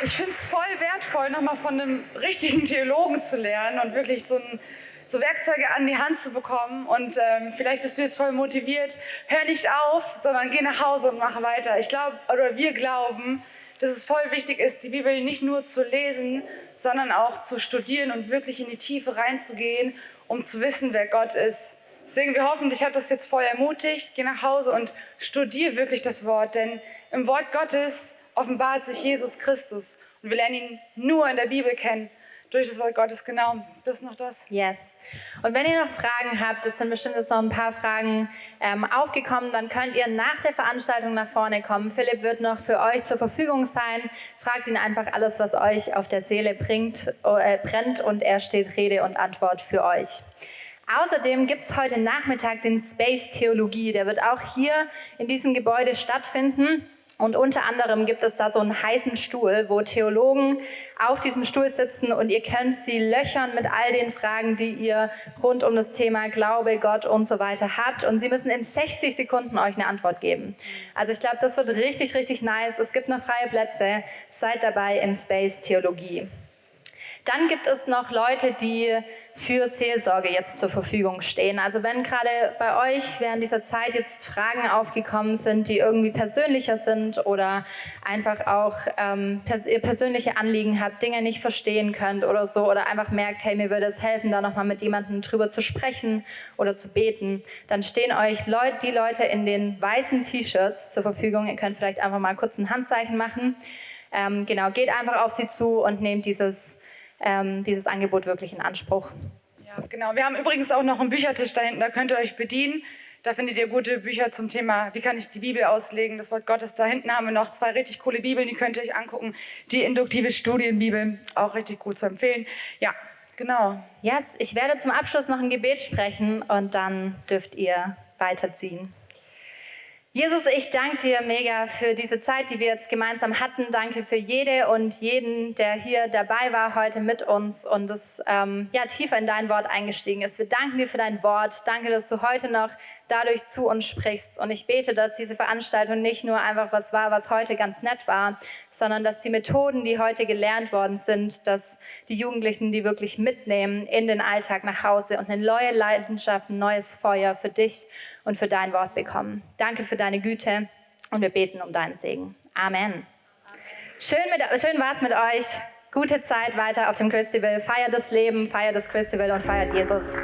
Ich finde es voll wertvoll, nochmal von einem richtigen Theologen zu lernen und wirklich so, ein, so Werkzeuge an die Hand zu bekommen. Und ähm, vielleicht bist du jetzt voll motiviert. Hör nicht auf, sondern geh nach Hause und mach weiter. Ich glaube, oder wir glauben, dass es voll wichtig ist, die Bibel nicht nur zu lesen, sondern auch zu studieren und wirklich in die Tiefe reinzugehen, um zu wissen, wer Gott ist. Deswegen, wir hoffen, dich hat das jetzt voll ermutigt. Geh nach Hause und studier wirklich das Wort, denn im Wort Gottes offenbart sich Jesus Christus. Und wir lernen ihn nur in der Bibel kennen, durch das Wort Gottes. Genau, das ist noch das. Yes. Und wenn ihr noch Fragen habt, es sind bestimmt jetzt noch ein paar Fragen ähm, aufgekommen, dann könnt ihr nach der Veranstaltung nach vorne kommen. Philipp wird noch für euch zur Verfügung sein. Fragt ihn einfach alles, was euch auf der Seele bringt, äh, brennt und er steht Rede und Antwort für euch. Außerdem gibt es heute Nachmittag den Space Theologie. Der wird auch hier in diesem Gebäude stattfinden. Und unter anderem gibt es da so einen heißen Stuhl, wo Theologen auf diesem Stuhl sitzen und ihr könnt sie löchern mit all den Fragen, die ihr rund um das Thema Glaube, Gott und so weiter habt. Und sie müssen in 60 Sekunden euch eine Antwort geben. Also ich glaube, das wird richtig, richtig nice. Es gibt noch freie Plätze. Seid dabei im Space Theologie. Dann gibt es noch Leute, die für Seelsorge jetzt zur Verfügung stehen. Also wenn gerade bei euch während dieser Zeit jetzt Fragen aufgekommen sind, die irgendwie persönlicher sind oder einfach auch ähm, pers ihr persönliche Anliegen habt, Dinge nicht verstehen könnt oder so oder einfach merkt, hey, mir würde es helfen, da nochmal mit jemandem drüber zu sprechen oder zu beten, dann stehen euch Leut die Leute in den weißen T-Shirts zur Verfügung. Ihr könnt vielleicht einfach mal kurz ein Handzeichen machen. Ähm, genau, geht einfach auf sie zu und nehmt dieses ähm, dieses Angebot wirklich in Anspruch. Ja, genau. Wir haben übrigens auch noch einen Büchertisch da hinten, da könnt ihr euch bedienen. Da findet ihr gute Bücher zum Thema, wie kann ich die Bibel auslegen, das Wort Gottes. Da hinten haben wir noch zwei richtig coole Bibeln, die könnt ihr euch angucken. Die induktive Studienbibel, auch richtig gut zu empfehlen. Ja, genau. Yes, ich werde zum Abschluss noch ein Gebet sprechen und dann dürft ihr weiterziehen. Jesus, ich danke dir mega für diese Zeit, die wir jetzt gemeinsam hatten. Danke für jede und jeden, der hier dabei war heute mit uns und es ähm, ja, tiefer in dein Wort eingestiegen ist. Wir danken dir für dein Wort. Danke, dass du heute noch dadurch zu uns sprichst. Und ich bete, dass diese Veranstaltung nicht nur einfach was war, was heute ganz nett war, sondern dass die Methoden, die heute gelernt worden sind, dass die Jugendlichen die wirklich mitnehmen in den Alltag nach Hause und eine neue Leidenschaft, ein neues Feuer für dich und für dein Wort bekommen. Danke für deine Güte und wir beten um deinen Segen. Amen. Schön, schön war es mit euch. Gute Zeit weiter auf dem Christival. Feiert das Leben, feiert das Christival und feiert Jesus.